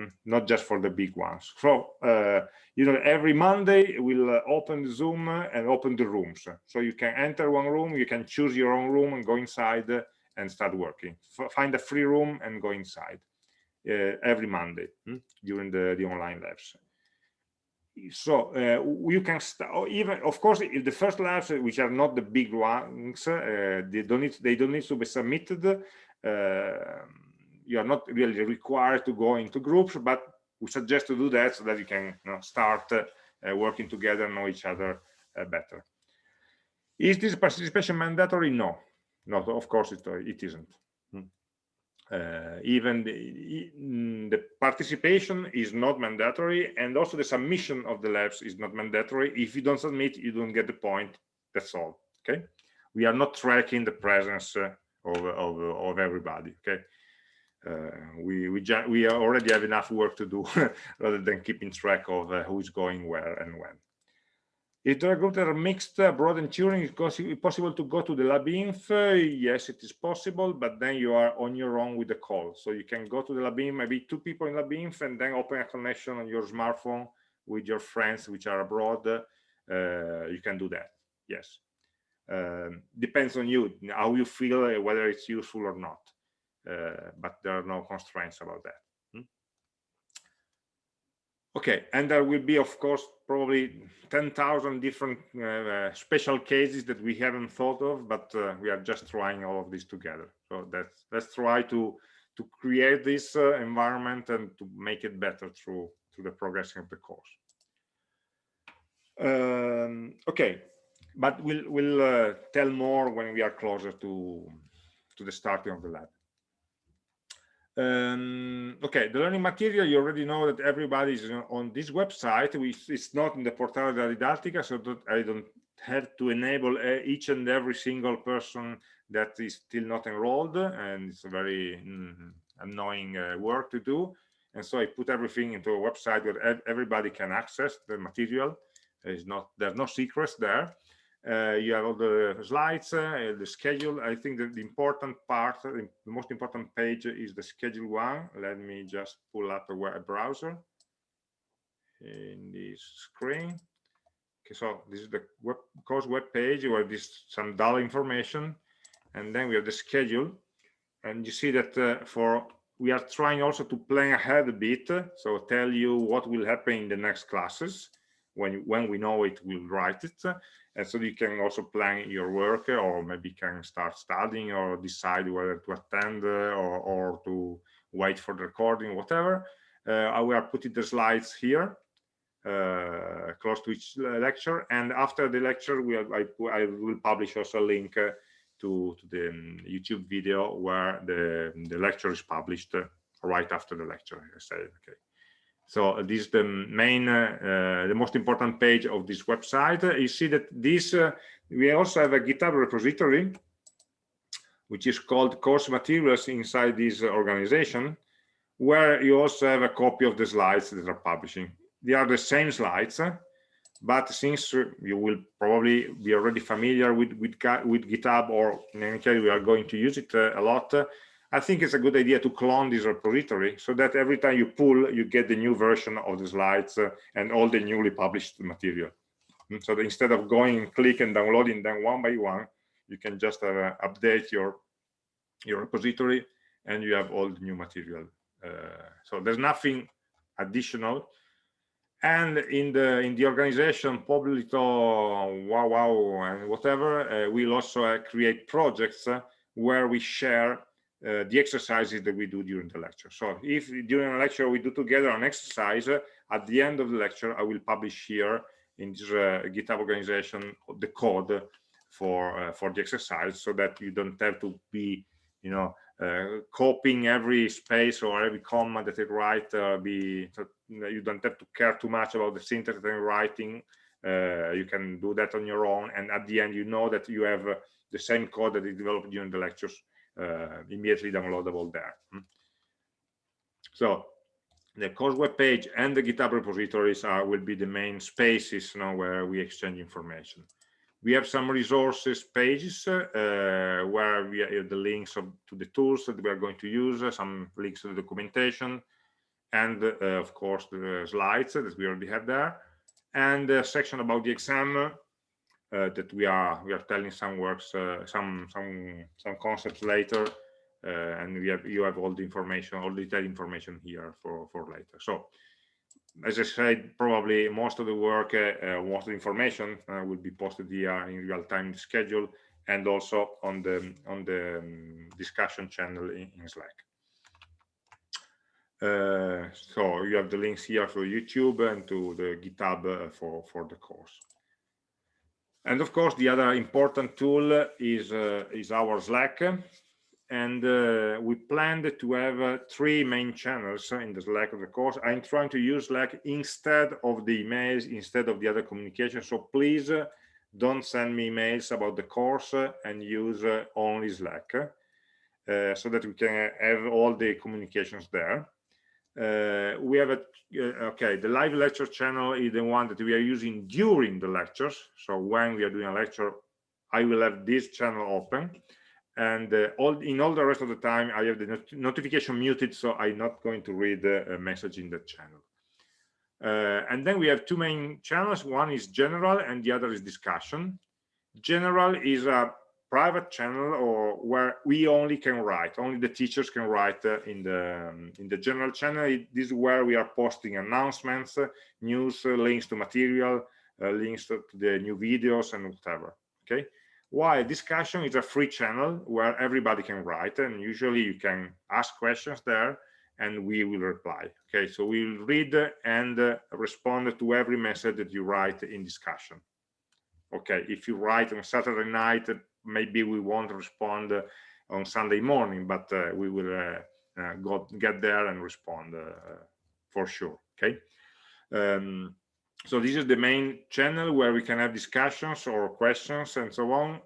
Hmm, not just for the big ones. So, uh, you know, every Monday we'll uh, open Zoom and open the rooms. So you can enter one room, you can choose your own room and go inside and start working. F find a free room and go inside every Monday hmm, during the, the online labs. So uh, you can start even, of course, if the first labs, which are not the big ones, uh, they don't need they don't need to be submitted. Uh, you are not really required to go into groups, but we suggest to do that so that you can you know, start working together, know each other better. Is this participation mandatory? No, not of course it, it isn't. Uh, even the, mm, the, participation is not mandatory and also the submission of the labs is not mandatory. If you don't submit you don't get the point. That's all okay? We are not tracking the presence uh, of, of, of everybody okay? Uh, we we we already have enough work to do rather than keeping track of uh, who's going where and when. If the groups that are mixed, uh, broad and Turing, is possible to go to the LabInf? yes, it is possible, but then you are on your own with the call. So you can go to the LabInf, maybe two people in LabInf, and then open a connection on your smartphone with your friends which are abroad. Uh, you can do that, yes. Um, depends on you, how you feel, uh, whether it's useful or not. Uh, but there are no constraints about that. Okay, and there will be, of course, probably 10,000 different uh, special cases that we haven't thought of, but uh, we are just trying all of this together. So that's, let's try to to create this uh, environment and to make it better through through the progression of the course. Um, okay, but we'll we'll uh, tell more when we are closer to to the starting of the lab. Um, okay, the learning material, you already know that everybody is on this website. We, it's not in the Portale della Didattica, so I don't have to enable uh, each and every single person that is still not enrolled and it's a very mm, annoying uh, work to do and so i put everything into a website where everybody can access the material there's not there's no secrets there uh, you have all the slides uh, the schedule. I think that the important part the most important page is the schedule one. Let me just pull up a web browser. In this screen. Okay so this is the web course web page where this some dull information. And then we have the schedule. And you see that uh, for we are trying also to plan ahead a bit so tell you what will happen in the next classes when when we know it we'll write it. And so you can also plan your work or maybe can start studying or decide whether to attend or, or to wait for the recording whatever. Uh, we are putting the slides here uh, close to each lecture. And after the lecture we I, I will publish also a link uh, to, to the um, YouTube video where the, the lecture is published uh, right after the lecture. I say okay so uh, this is the main uh, the most important page of this website. You see that this we also have a github repository which is called course materials inside this organization where you also have a copy of the slides that are publishing. They are the same slides but since you will probably be already familiar with with, with github or in any case we are going to use it uh, a lot uh, i think it's a good idea to clone this repository so that every time you pull you get the new version of the slides uh, and all the newly published material. And so instead of going click and downloading them one by one you can just uh, update your your repository and you have all the new material uh, so there's nothing additional. And in the in the organization Poblito, wow wow and whatever uh, we'll also uh, create projects uh, where we share uh, the exercises that we do during the lecture. So if during a lecture we do together an exercise uh, at the end of the lecture i will publish here in this uh, github organization the code for for the exercise so that you don't have to be you know uh, copying every space or every comma that it write uh, be you don't have to care too much about the syntax and writing. Uh, you can do that on your own. And at the end you know that you have uh, the same code that is developed during the lectures. uh, immediately downloadable there hmm. so the course web page and the github repositories are will be the main spaces you know, where we exchange information we have some resources pages uh, where we have the links of, to the tools that we are going to use, uh, some links to the documentation, and uh, of course the slides that we already have there, and a section about the exam that we are we are telling some works, uh, some some some concepts later, uh, and we have you have all the information, all the detailed information here for for later. So as I said, probably most of the work, uh, uh, most of the information uh, will be posted here in real time schedule and also on the on the um, discussion channel in, in Slack. Uh, so you have the links here for YouTube and to the GitHub uh, for for the course. And of course, the other important tool is uh, is our Slack and uh, we planned to have uh, three main channels in the Slack of the course. I'm trying to use Slack instead of the emails, instead of the other communication. So please uh, don't send me emails about the course uh, and use uh, only Slack so that we can have all the communications there. We have a, okay, the live lecture channel is the one that we are using during the lectures. So when we are doing a lecture, I will have this channel open. And uh, all in all the rest of the time i have the not notification muted so i'm not going to read a message in the channel. Uh, and then we have two main channels. One is general and the other is discussion. General is a private channel or where we only can write only the teachers can write uh, in the um, in the general channel. This is where we are posting announcements uh, news uh, links to material uh, links to the new videos and whatever okay? While discussion is a free channel where everybody can write and usually you can ask questions there and we will reply okay? So we'll read and uh, respond to every message that you write in discussion okay? If you write on saturday night maybe we won't respond uh, on sunday morning but uh, we will uh, go get there and respond for sure okay? Um, so this is the main channel where we can have discussions or questions and so on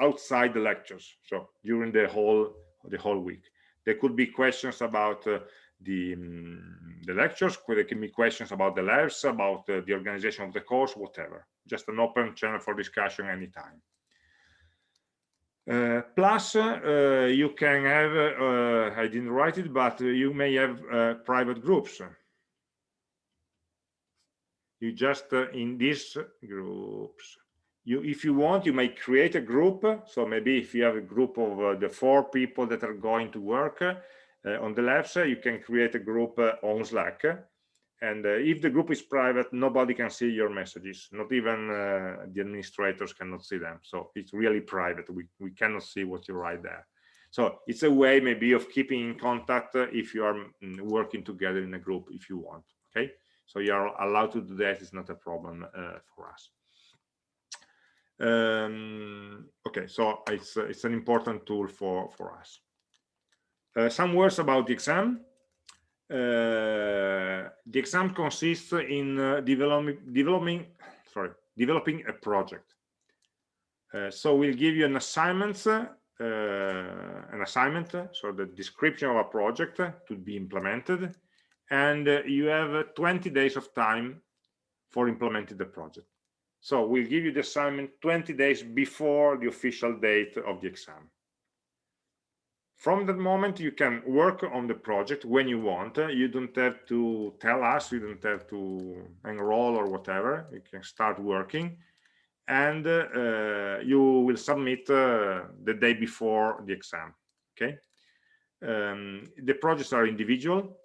outside the lectures so during the whole the whole week. There could be questions about the um, the lectures there can be questions about the labs about uh, the organization of the course whatever. Just an open channel for discussion anytime uh, plus uh, you can have uh, i didn't write it but you may have uh, private groups. You just uh, in these groups. You if you want you may create a group. So maybe if you have a group of the four people that are going to work on the labs you can create a group on slack and uh, if the group is private nobody can see your messages. Not even uh, the administrators cannot see them. So it's really private. We, we cannot see what you write there. So it's a way maybe of keeping in contact if you are mm, working together in a group if you want okay? So you are allowed to do that. It's not a problem uh, for us. Um, okay. So it's uh, it's an important tool for for us. Uh, some words about the exam. uh, the exam consists in uh, developing developing sorry developing a project uh, so we'll give you an assignment an assignment so the description of a project to be implemented and you have uh, 20 days of time for implementing the project. So we'll give you the assignment 20 days before the official date of the exam. From that moment, you can work on the project when you want. You don't have to tell us, you don't have to enroll or whatever. You can start working and uh, you will submit uh, the day before the exam. Okay. Um, the projects are individual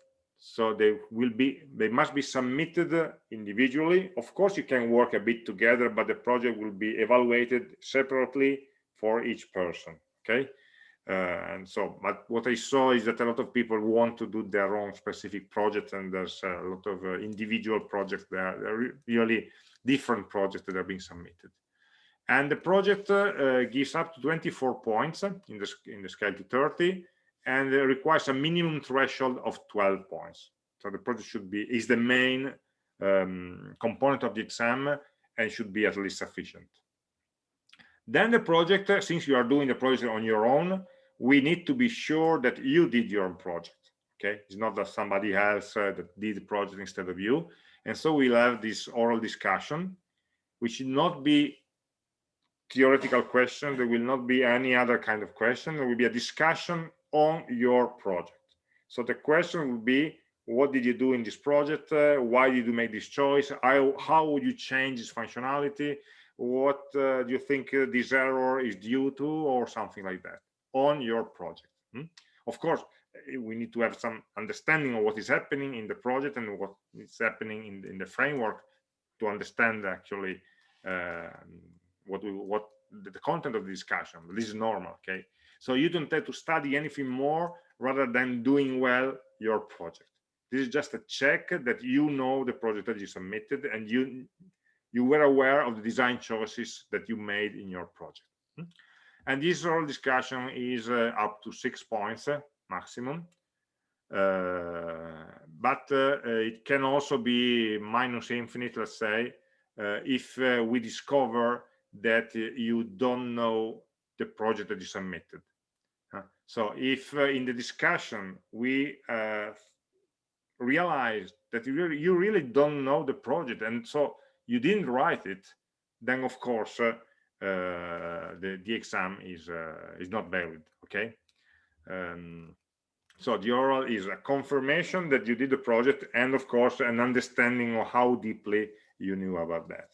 so they will be they must be submitted individually of course you can work a bit together but the project will be evaluated separately for each person okay and so but what i saw is that a lot of people want to do their own specific project and there's a lot of uh, individual projects there are really different projects that are being submitted and the project uh, gives up to 24 points in the in the scale to 30 and requires a minimum threshold of 12 points. So the project should be is the main um, component of the exam and should be at least sufficient. Then the project, since you are doing the project on your own, we need to be sure that you did your own project. Okay, it's not that somebody else uh, that did the project instead of you. And so we'll have this oral discussion, which should not be theoretical question. There will not be any other kind of question. There will be a discussion on your project. So the question would be, what did you do in this project? Uh, why did you make this choice? How, how would you change this functionality? What uh, do you think uh, this error is due to or something like that on your project? Hmm? Of course, eh, we need to have some understanding of what is happening in the project and what is happening in, in the framework to understand actually uh, what we, what the, the content of the discussion. This is normal, okay? So you don't have to study anything more rather than doing well your project. This is just a check that you know the project that you submitted and you you were aware of the design choices that you made in your project. Hmm? And this whole discussion is uh, up to six points uh, maximum. Uh, but uh, it can also be minus infinite, let's say, uh, if uh, we discover that you don't know the project that you submitted. So if uh, in the discussion we uh, realize that you really, you really don't know the project and so you didn't write it, then of course uh, uh the, the exam is, uh, is not valid, okay? Um, so the oral is a confirmation that you did the project and of course an understanding of how deeply you knew about that.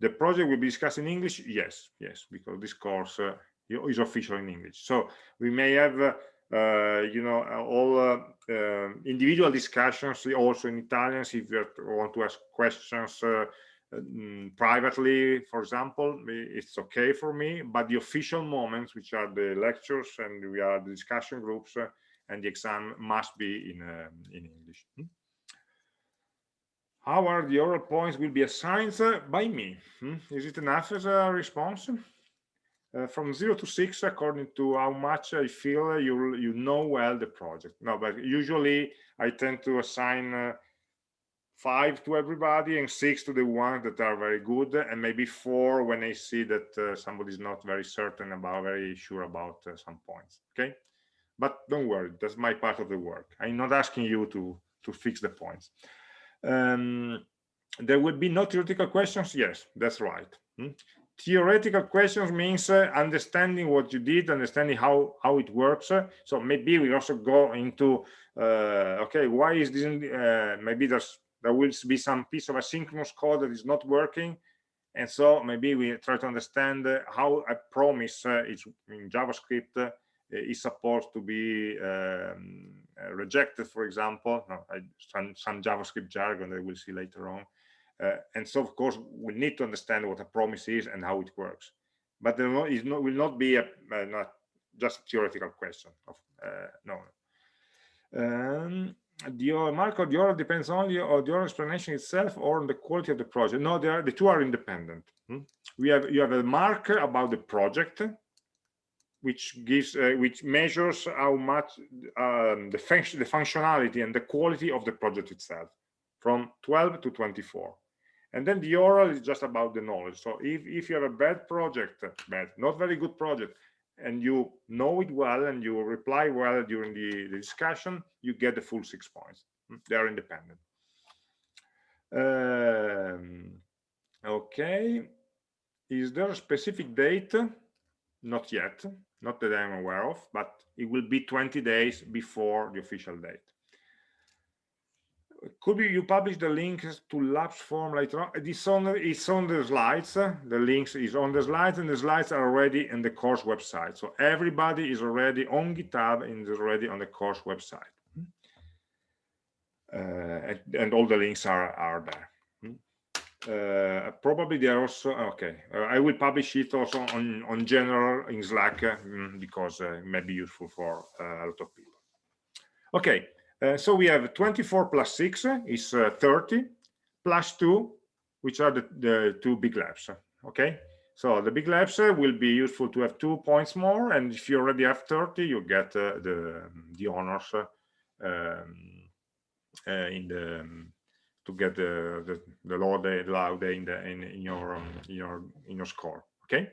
The project will be discussed in English? Yes, yes, because this course uh, is official in English. So we may have, uh, you know, all uh, uh, individual discussions also in Italian. If you want to ask questions uh, mm, privately, for example, it's okay for me. But the official moments, which are the lectures and we are the discussion groups uh, and the exam, must be in um, in English. Hmm? How are the oral points will be assigned by me? Hmm? Is it enough as a response? uh, from zero to six according to how much I feel you you know well the project. No, but usually I tend to assign uh, five to everybody and six to the ones that are very good. And maybe four when I see that uh, somebody's not very certain about very sure about uh, some points okay? But don't worry that's my part of the work. I'm not asking you to to fix the points. Um, there will be no theoretical questions? Yes that's right. Hmm? theoretical questions means uh, understanding what you did understanding how how it works. So maybe we also go into uh, okay why is this uh, maybe there's there will be some piece of asynchronous code that is not working. And so maybe we try to understand uh, how a promise uh, is in javascript uh, is supposed to be um, uh, rejected for example. Some, some javascript jargon that we'll see later on. Uh, and so of course we need to understand what a promise is and how it works. But no, will not be a not just a theoretical question of no. Um, the mark of the order depends only on the order explanation itself or on the quality of the project. No, they are the two are independent. Hmm? We have you have a mark about the project, which gives uh, which measures how much um, the function the functionality and the quality of the project itself from 12 to 24 and then the oral is just about the knowledge so if if you have a bad project bad not very good project and you know it well and you reply well during the, the discussion, you get the full six points. Hmm, they are independent. Um, okay. Is there a specific date? Not yet, not that I'm aware of, but it will be 20 days before the official date could you publish the links to labs form later on. It's on it's on the slides. The links is on the slides and the slides are already in the course website. So everybody is already on github and is already on the course website. Uh, and, all the links are are there. Uh, probably they are also okay. Uh, i will publish it also on on general in slack uh, because uh, it may be useful for uh, a lot of people. Okay uh, so we have 24 plus 6 is uh, 30 plus 2 which are the, the two big labs okay? So the big labs uh, will be useful to have two points more and if you already have 30 you get uh, the the honors uh, um, uh, in the um, to get the the, the lode low day in the in, in your um, in your in your score okay?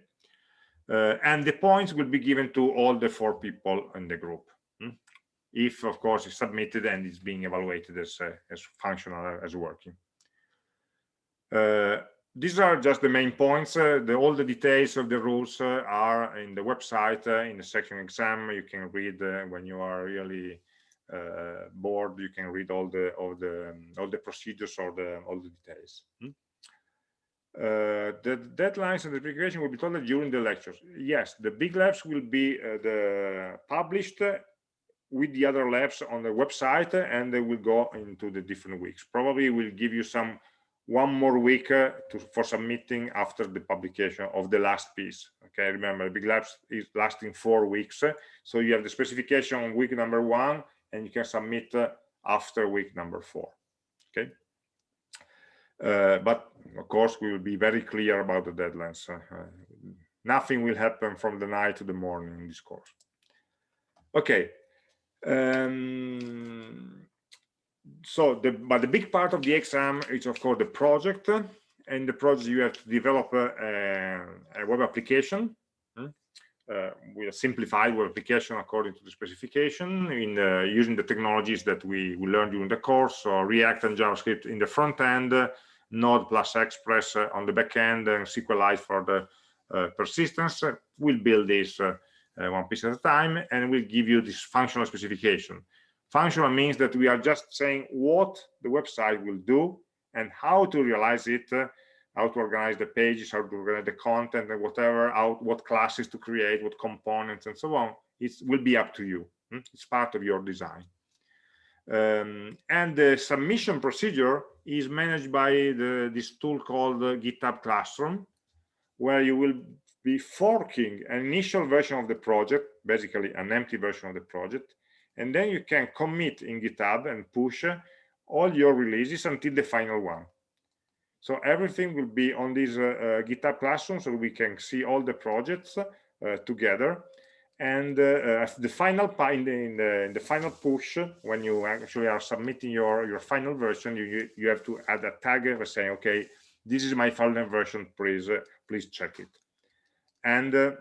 And the points will be given to all the four people in the group if of course it's submitted and it's being evaluated as uh, as functional as working. Uh, these are just the main points. Uh, the, all the details of the rules uh, are in the website uh, in the section exam. You can read uh, when you are really bored you can read all the all the um, all the procedures or the all the details. Hmm? the deadlines and the application will be told during the lectures. Yes the big labs will be the published with the other labs on the website and they will go into the different weeks. Probably we'll give you some one more week uh, to, for submitting after the publication of the last piece okay? Remember big labs is lasting four weeks uh, so you have the specification on week number one and you can submit uh, after week number four okay? Uh, but of course we will be very clear about the deadlines nothing will happen from the night to the morning in this course. Okay um, so the but the big part of the exam is of course the project. And the project you have to develop a, a web application hmm, uh, with a simplified web application according to the specification in uh, using the technologies that we, we learned during the course. So react and javascript in the front end node plus express uh, on the back end and sqlite for the uh, persistence. We'll build this uh, one piece at a time and we'll give you this functional specification. Functional means that we are just saying what the website will do and how to realize it uh, how to organize the pages how to organize the content and whatever out what classes to create what components and so on. It will be up to you. Hmm? it's part of your design. Um, and the submission procedure is managed by the, this tool called uh, github classroom where you will be forking an initial version of the project, basically an empty version of the project, and then you can commit in GitHub and push all your releases until the final one. So everything will be on this uh, uh, GitHub Classroom, so we can see all the projects uh, together. and uh, the final in the, in the, in the final push when you actually are submitting your your final version you you have to add a tag saying okay this is my final version please uh, please check it and uh,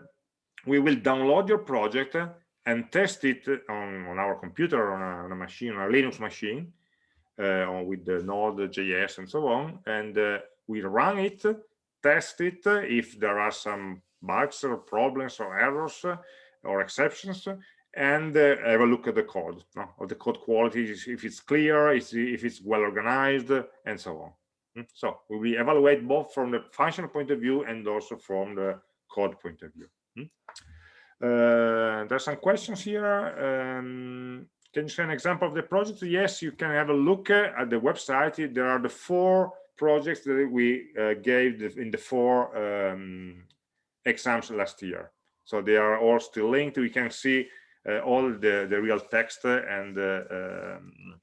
we will download your project and test it on, on our computer on a, on a machine on a linux machine uh, with the node.js and so on and uh, we run it test it if there are some bugs or problems or errors or exceptions and uh, have a look at the code no? of the code quality if it's clear if it's well organized and so on hmm? so we evaluate both from the functional point of view and also from the code point of view. Hmm? uh, there's some questions here um, can you show an example of the project? Yes you can have a look at the website. There are the four projects that we uh, gave in the four um, exams last year. So they are all still linked. We can see uh, all the the real text and uh, um,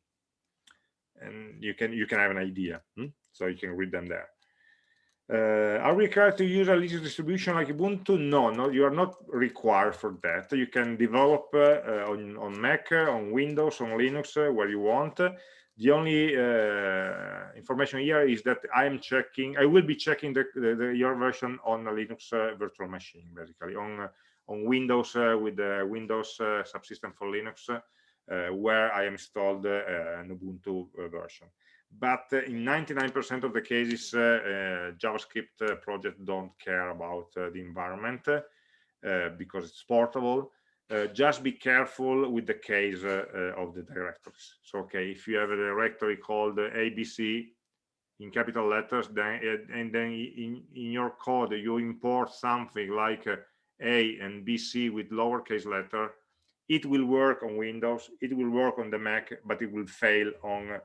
and you can you can have an idea. Hmm? so you can read them there uh, are we required to use a Linux distribution like Ubuntu? No, no, you are not required for that. You can develop uh, on, on Mac, on Windows, on Linux, uh, where you want. The only uh, information here is that I am checking, I will be checking the, the, the your version on a Linux uh, virtual machine, basically on uh, on Windows uh, with the Windows uh, subsystem for Linux, uh, where I installed an Ubuntu version. But in 99% of the cases, uh, uh, JavaScript uh, projects don't care about the environment because it's portable. Uh, just be careful with the case uh, uh, of the directories. So okay if you have a directory called abc in capital letters then and then in in your code you import something like a and bc with lowercase letter it will work on windows it will work on the mac but it will fail on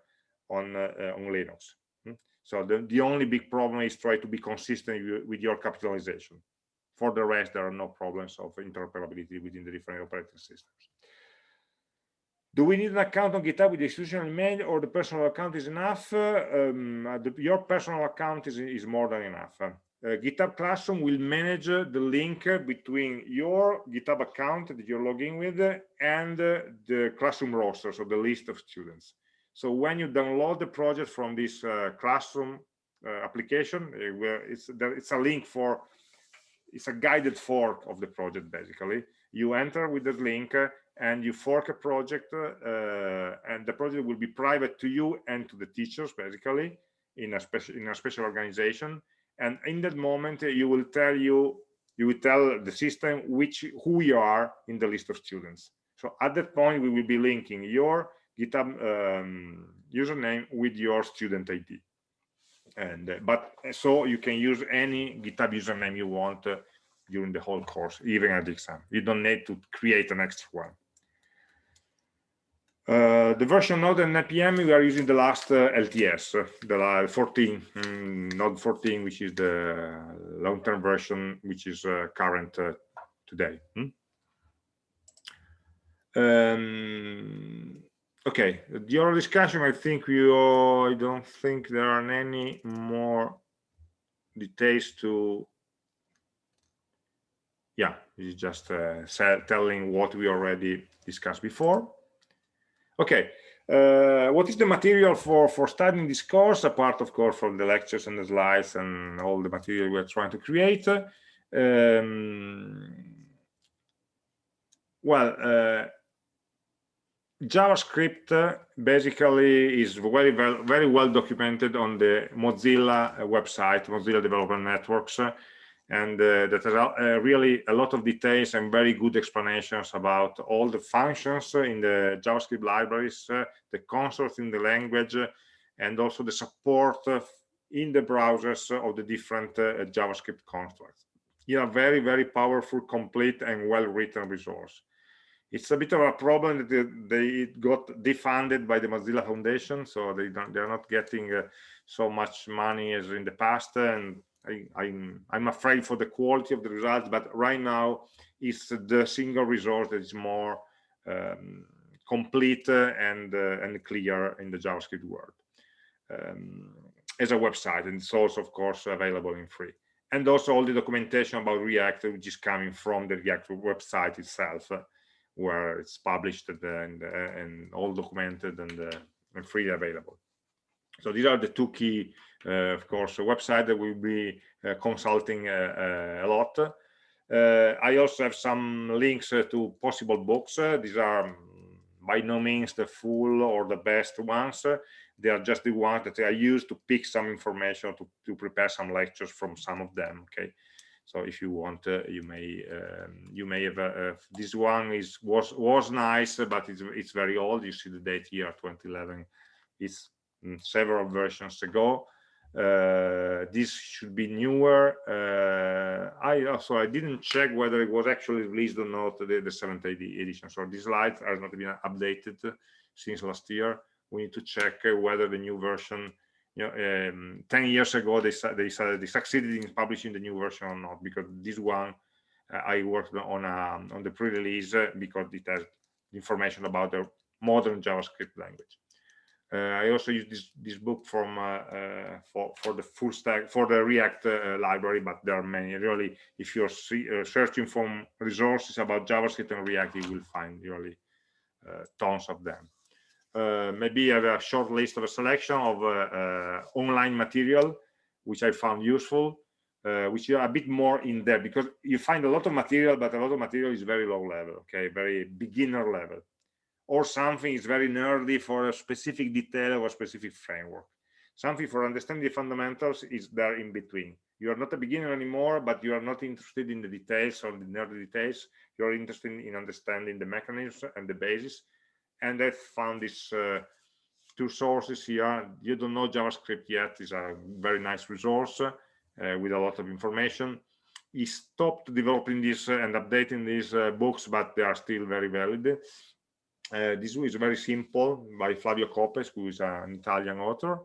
on uh, on linux hmm? so the, the only big problem is try to be consistent with your capitalization for the rest, there are no problems of interoperability within the different operating systems. Do we need an account on GitHub with the institutional email or the personal account is enough? Um, uh, the, your personal account is, is more than enough. Uh, GitHub Classroom will manage the link between your GitHub account that you're logging with and uh, the classroom roster, so the list of students. So when you download the project from this uh, classroom uh, application, it's, it's a link for it's a guided fork of the project basically. You enter with that link uh, and you fork a project uh, and the project will be private to you and to the teachers basically in a special in a special organization. And in that moment uh, you will tell you you will tell the system which who you are in the list of students. So at that point we will be linking your github um, username with your student id and uh, but uh, so you can use any github username you want uh, during the whole course even at the exam. You don't need to create an extra one. Uh, the version node and npm we are using the last uh, lts uh, the 14 mm, node 14 which is the long-term version which is current today hmm? um, okay your discussion i think you i don't think there are any more details to yeah it's just uh, telling what we already discussed before. Okay uh, what is the material for for studying this course apart of course from the lectures and the slides and all the material we're trying to create? Um, well uh, JavaScript uh, basically is very well, very well documented on the Mozilla uh, website, Mozilla Developer Networks, uh, and uh, that has uh, really a lot of details and very good explanations about all the functions in the JavaScript libraries, uh, the constructs in the language, and also the support in the browsers of the different JavaScript constructs. Yeah, very, very powerful, complete, and well-written resource it's a bit of a problem that they, got defunded by the Mozilla Foundation, so they don't they're not getting uh, so much money as in the past, and I, I'm I'm afraid for the quality of the results. But right now, it's the single resource that is more um, complete and uh, and clear in the JavaScript world um, as a website, and it's also of course available in free. and also all the documentation about React, which is coming from the React website itself, uh, where it's published and, uh, and all documented and, uh, and freely available. So these are the two key, uh, of course, website that we'll be consulting a lot. I also have some links to possible books. these are by no means the full or the best ones they are just the ones that I use to pick some information to, to prepare some lectures from some of them. Okay, so if you want, uh, you may um, you may have uh, this one is was was nice, but it's it's very old. You see the date here, 2011. It's mm, several versions ago. Uh, this should be newer. Uh, I also I didn't check whether it was actually released or not the, the seventh edition. So this slide has not been updated since last year we need to check whether the new version you know um, 10 years ago they they they succeeded in publishing the new version or not because this one uh, i worked on a, on the pre-release uh, because it has information about the modern javascript language. Uh, i also use this this book from uh, uh, for for the full stack for the react uh, library but there are many. Really if you're see, searching for resources about javascript and react you will find really tons of them uh, maybe have a short list of a selection of uh, uh, online material which I found useful, which are a bit more in depth because you find a lot of material, but a lot of material is very low level, okay, very beginner level, or something is very nerdy for a specific detail of a specific framework. Something for understanding the fundamentals is there in between. You are not a beginner anymore, but you are not interested in the details or the nerdy details. You're interested in understanding the mechanisms and the basis and I found these uh, two sources here. You don't know JavaScript yet is a very nice resource uh, with a lot of information. He stopped developing this uh, and updating these uh, books, but they are still very valid. Uh, this is very simple by Flavio Copes, who is an Italian author.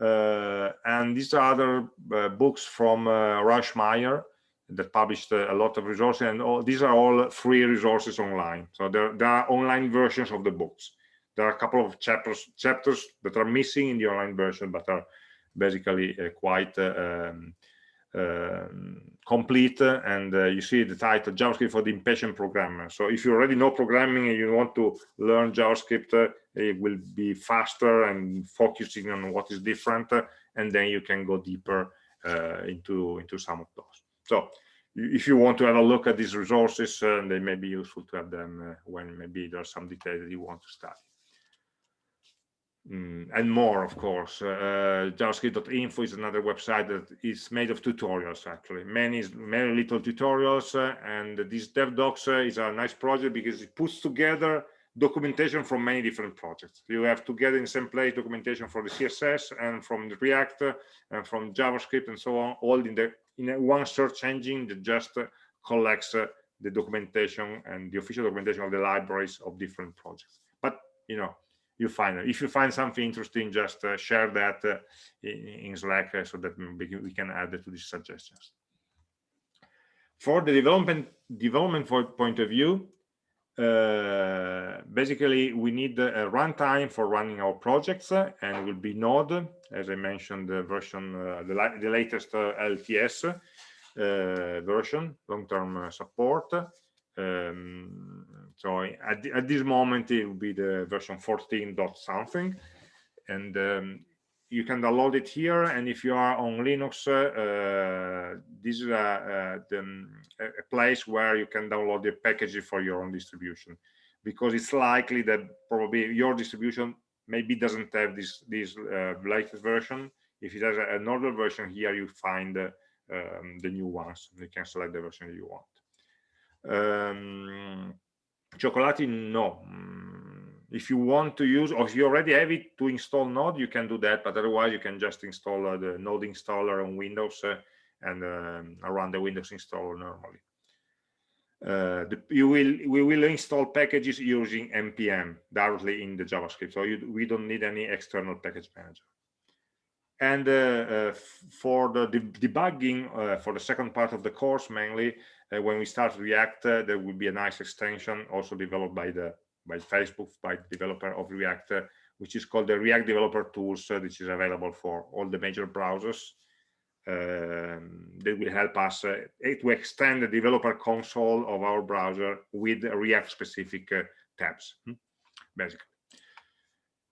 Uh, and these are other books from Rauschmayer, that published a lot of resources and all, these are all free resources online. So there, there are online versions of the books. There are a couple of chapters chapters that are missing in the online version but are basically uh, quite uh, um, uh, complete and uh, you see the title javascript for the impatient programmer. So if you already know programming and you want to learn javascript uh, it will be faster and focusing on what is different uh, and then you can go deeper into into some of those so if you want to have a look at these resources, uh, they may be useful to have them uh, when maybe there's some detail that you want to study. Mm, and more, of course. Uh, JavaScript.info is another website that is made of tutorials, actually. Many, many little tutorials. Uh, and this DevDocs uh, is a nice project because it puts together documentation from many different projects. You have together in the same place documentation for the CSS and from React and from JavaScript and so on, all in the in one search engine that just collects the documentation and the official documentation of the libraries of different projects. But you know, you find. If you find something interesting, just uh, share that uh, in, in, Slack uh, so that we can add it to these suggestions. For the development development point of view, uh, basically we need a runtime for running our projects uh, and will be node as i mentioned the version uh, the, the, latest uh, lts uh, version long-term uh, support. Um, so at, at, this moment it will be the version 14 dot something. And um, you can download it here and if you are on linux uh, this is a, a, a, place where you can download the packages for your own distribution. Because it's likely that probably your distribution maybe doesn't have this this uh, latest version. If it has an older version here you find uh, um, the new ones. You can select the version you want. Um, Chocolatey no. Mm, if you want to use or if you already have it to install node you can do that but otherwise you can just install uh, the node installer on windows uh, and um, run the windows installer normally. Uh, the, you will we will install packages using npm directly in the javascript so you, we don't need any external package manager. And uh, uh, for the de debugging uh, for the second part of the course mainly when we start react there will be a nice extension also developed by the by Facebook, by the developer of React, uh, which is called the React Developer Tools, uh, which is available for all the major browsers. um, that will help us uh, to extend the developer console of our browser with React specific uh, tabs, hmm, basically.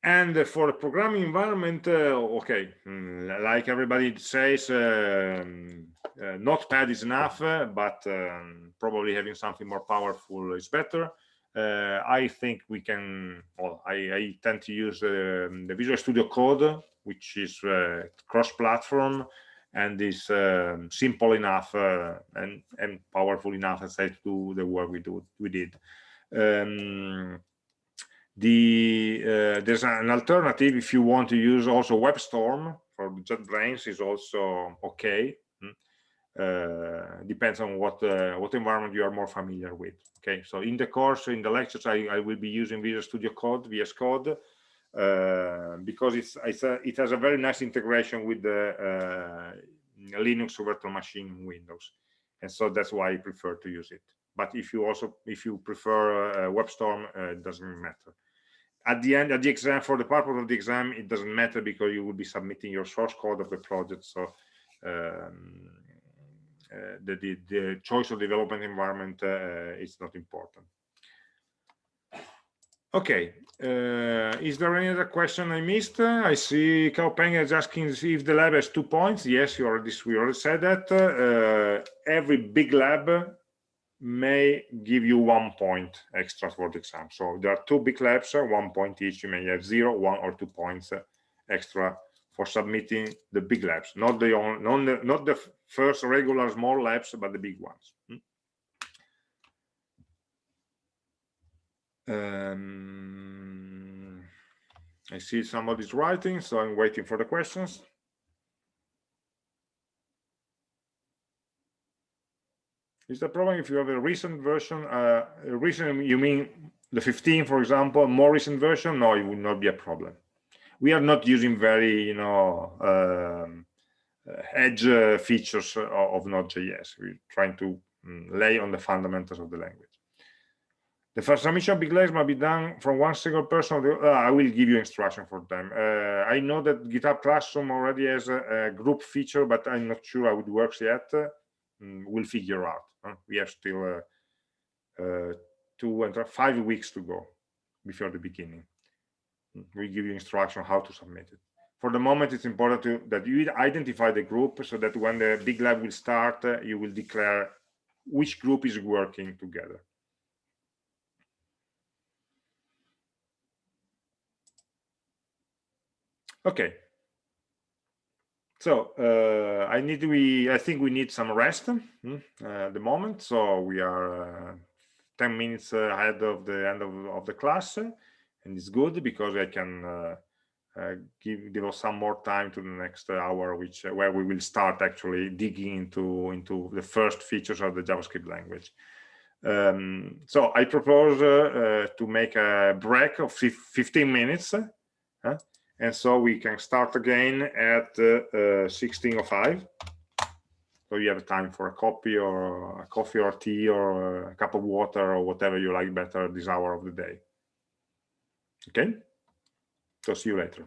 And for the programming environment, uh, okay, mm, like everybody says, um, uh, Notepad is enough, uh, but um, probably having something more powerful is better. Uh, I think we can, well, I, I tend to use um, the Visual Studio Code, which is uh, cross-platform and is um, simple enough uh, and, and powerful enough, as I do the work we do we did. Um, the uh, there's an alternative if you want to use also WebStorm for JetBrains is also okay. Uh, depends on what uh, what environment you are more familiar with. Okay, so in the course, in the lectures, I, I will be using Visual Studio Code, VS Code, uh, because it's, it's a, it has a very nice integration with the Linux virtual machine Windows, and so that's why I prefer to use it. But if you also if you prefer WebStorm, it doesn't matter at the end of the exam for the purpose of the exam it doesn't matter because you will be submitting your source code of the project so um, the, the, the choice of development environment uh, is not important okay uh, is there any other question i missed i see Kaopeng is asking if the lab has two points yes you already we already said that uh, every big lab may give you one point extra for the exam. So there are two big labs, uh, one point each. You may have zero, one or two points uh, extra for submitting the big labs, not the not the, not the first regular small labs, but the big ones. Hmm? Um, I see somebody's writing, so I'm waiting for the questions. Is the problem if you have a recent version, uh, recent, you mean the 15, for example, more recent version? No, it would not be a problem. We are not using very, you know, um, uh, edge uh, features of, of Node.js. We're trying to um, lay on the fundamentals of the language. The first submission of big legs might be done from one single person. The, uh, I will give you instruction for them. Uh, I know that GitHub Classroom already has a, a, group feature, but I'm not sure how it works yet. Mm, we'll figure out. We have still uh, uh, two and five weeks to go before the beginning. Mm, we give you instruction how to submit it. For the moment, it's important to, that you identify the group so that when the big lab will start, uh, you will declare which group is working together. Okay, so uh, I need we I think we need some rest hmm, uh, at the moment. So we are uh, 10 minutes ahead of the end of, of the class, and it's good because I can uh, uh, give give us some more time to the next hour, which uh, where we will start actually digging into into the first features of the JavaScript language. Um, so I propose to make a break of 15 minutes and so we can start again at uh, 1605 so you have time for a coffee or a coffee or tea or a cup of water or whatever you like better this hour of the day okay. So see you later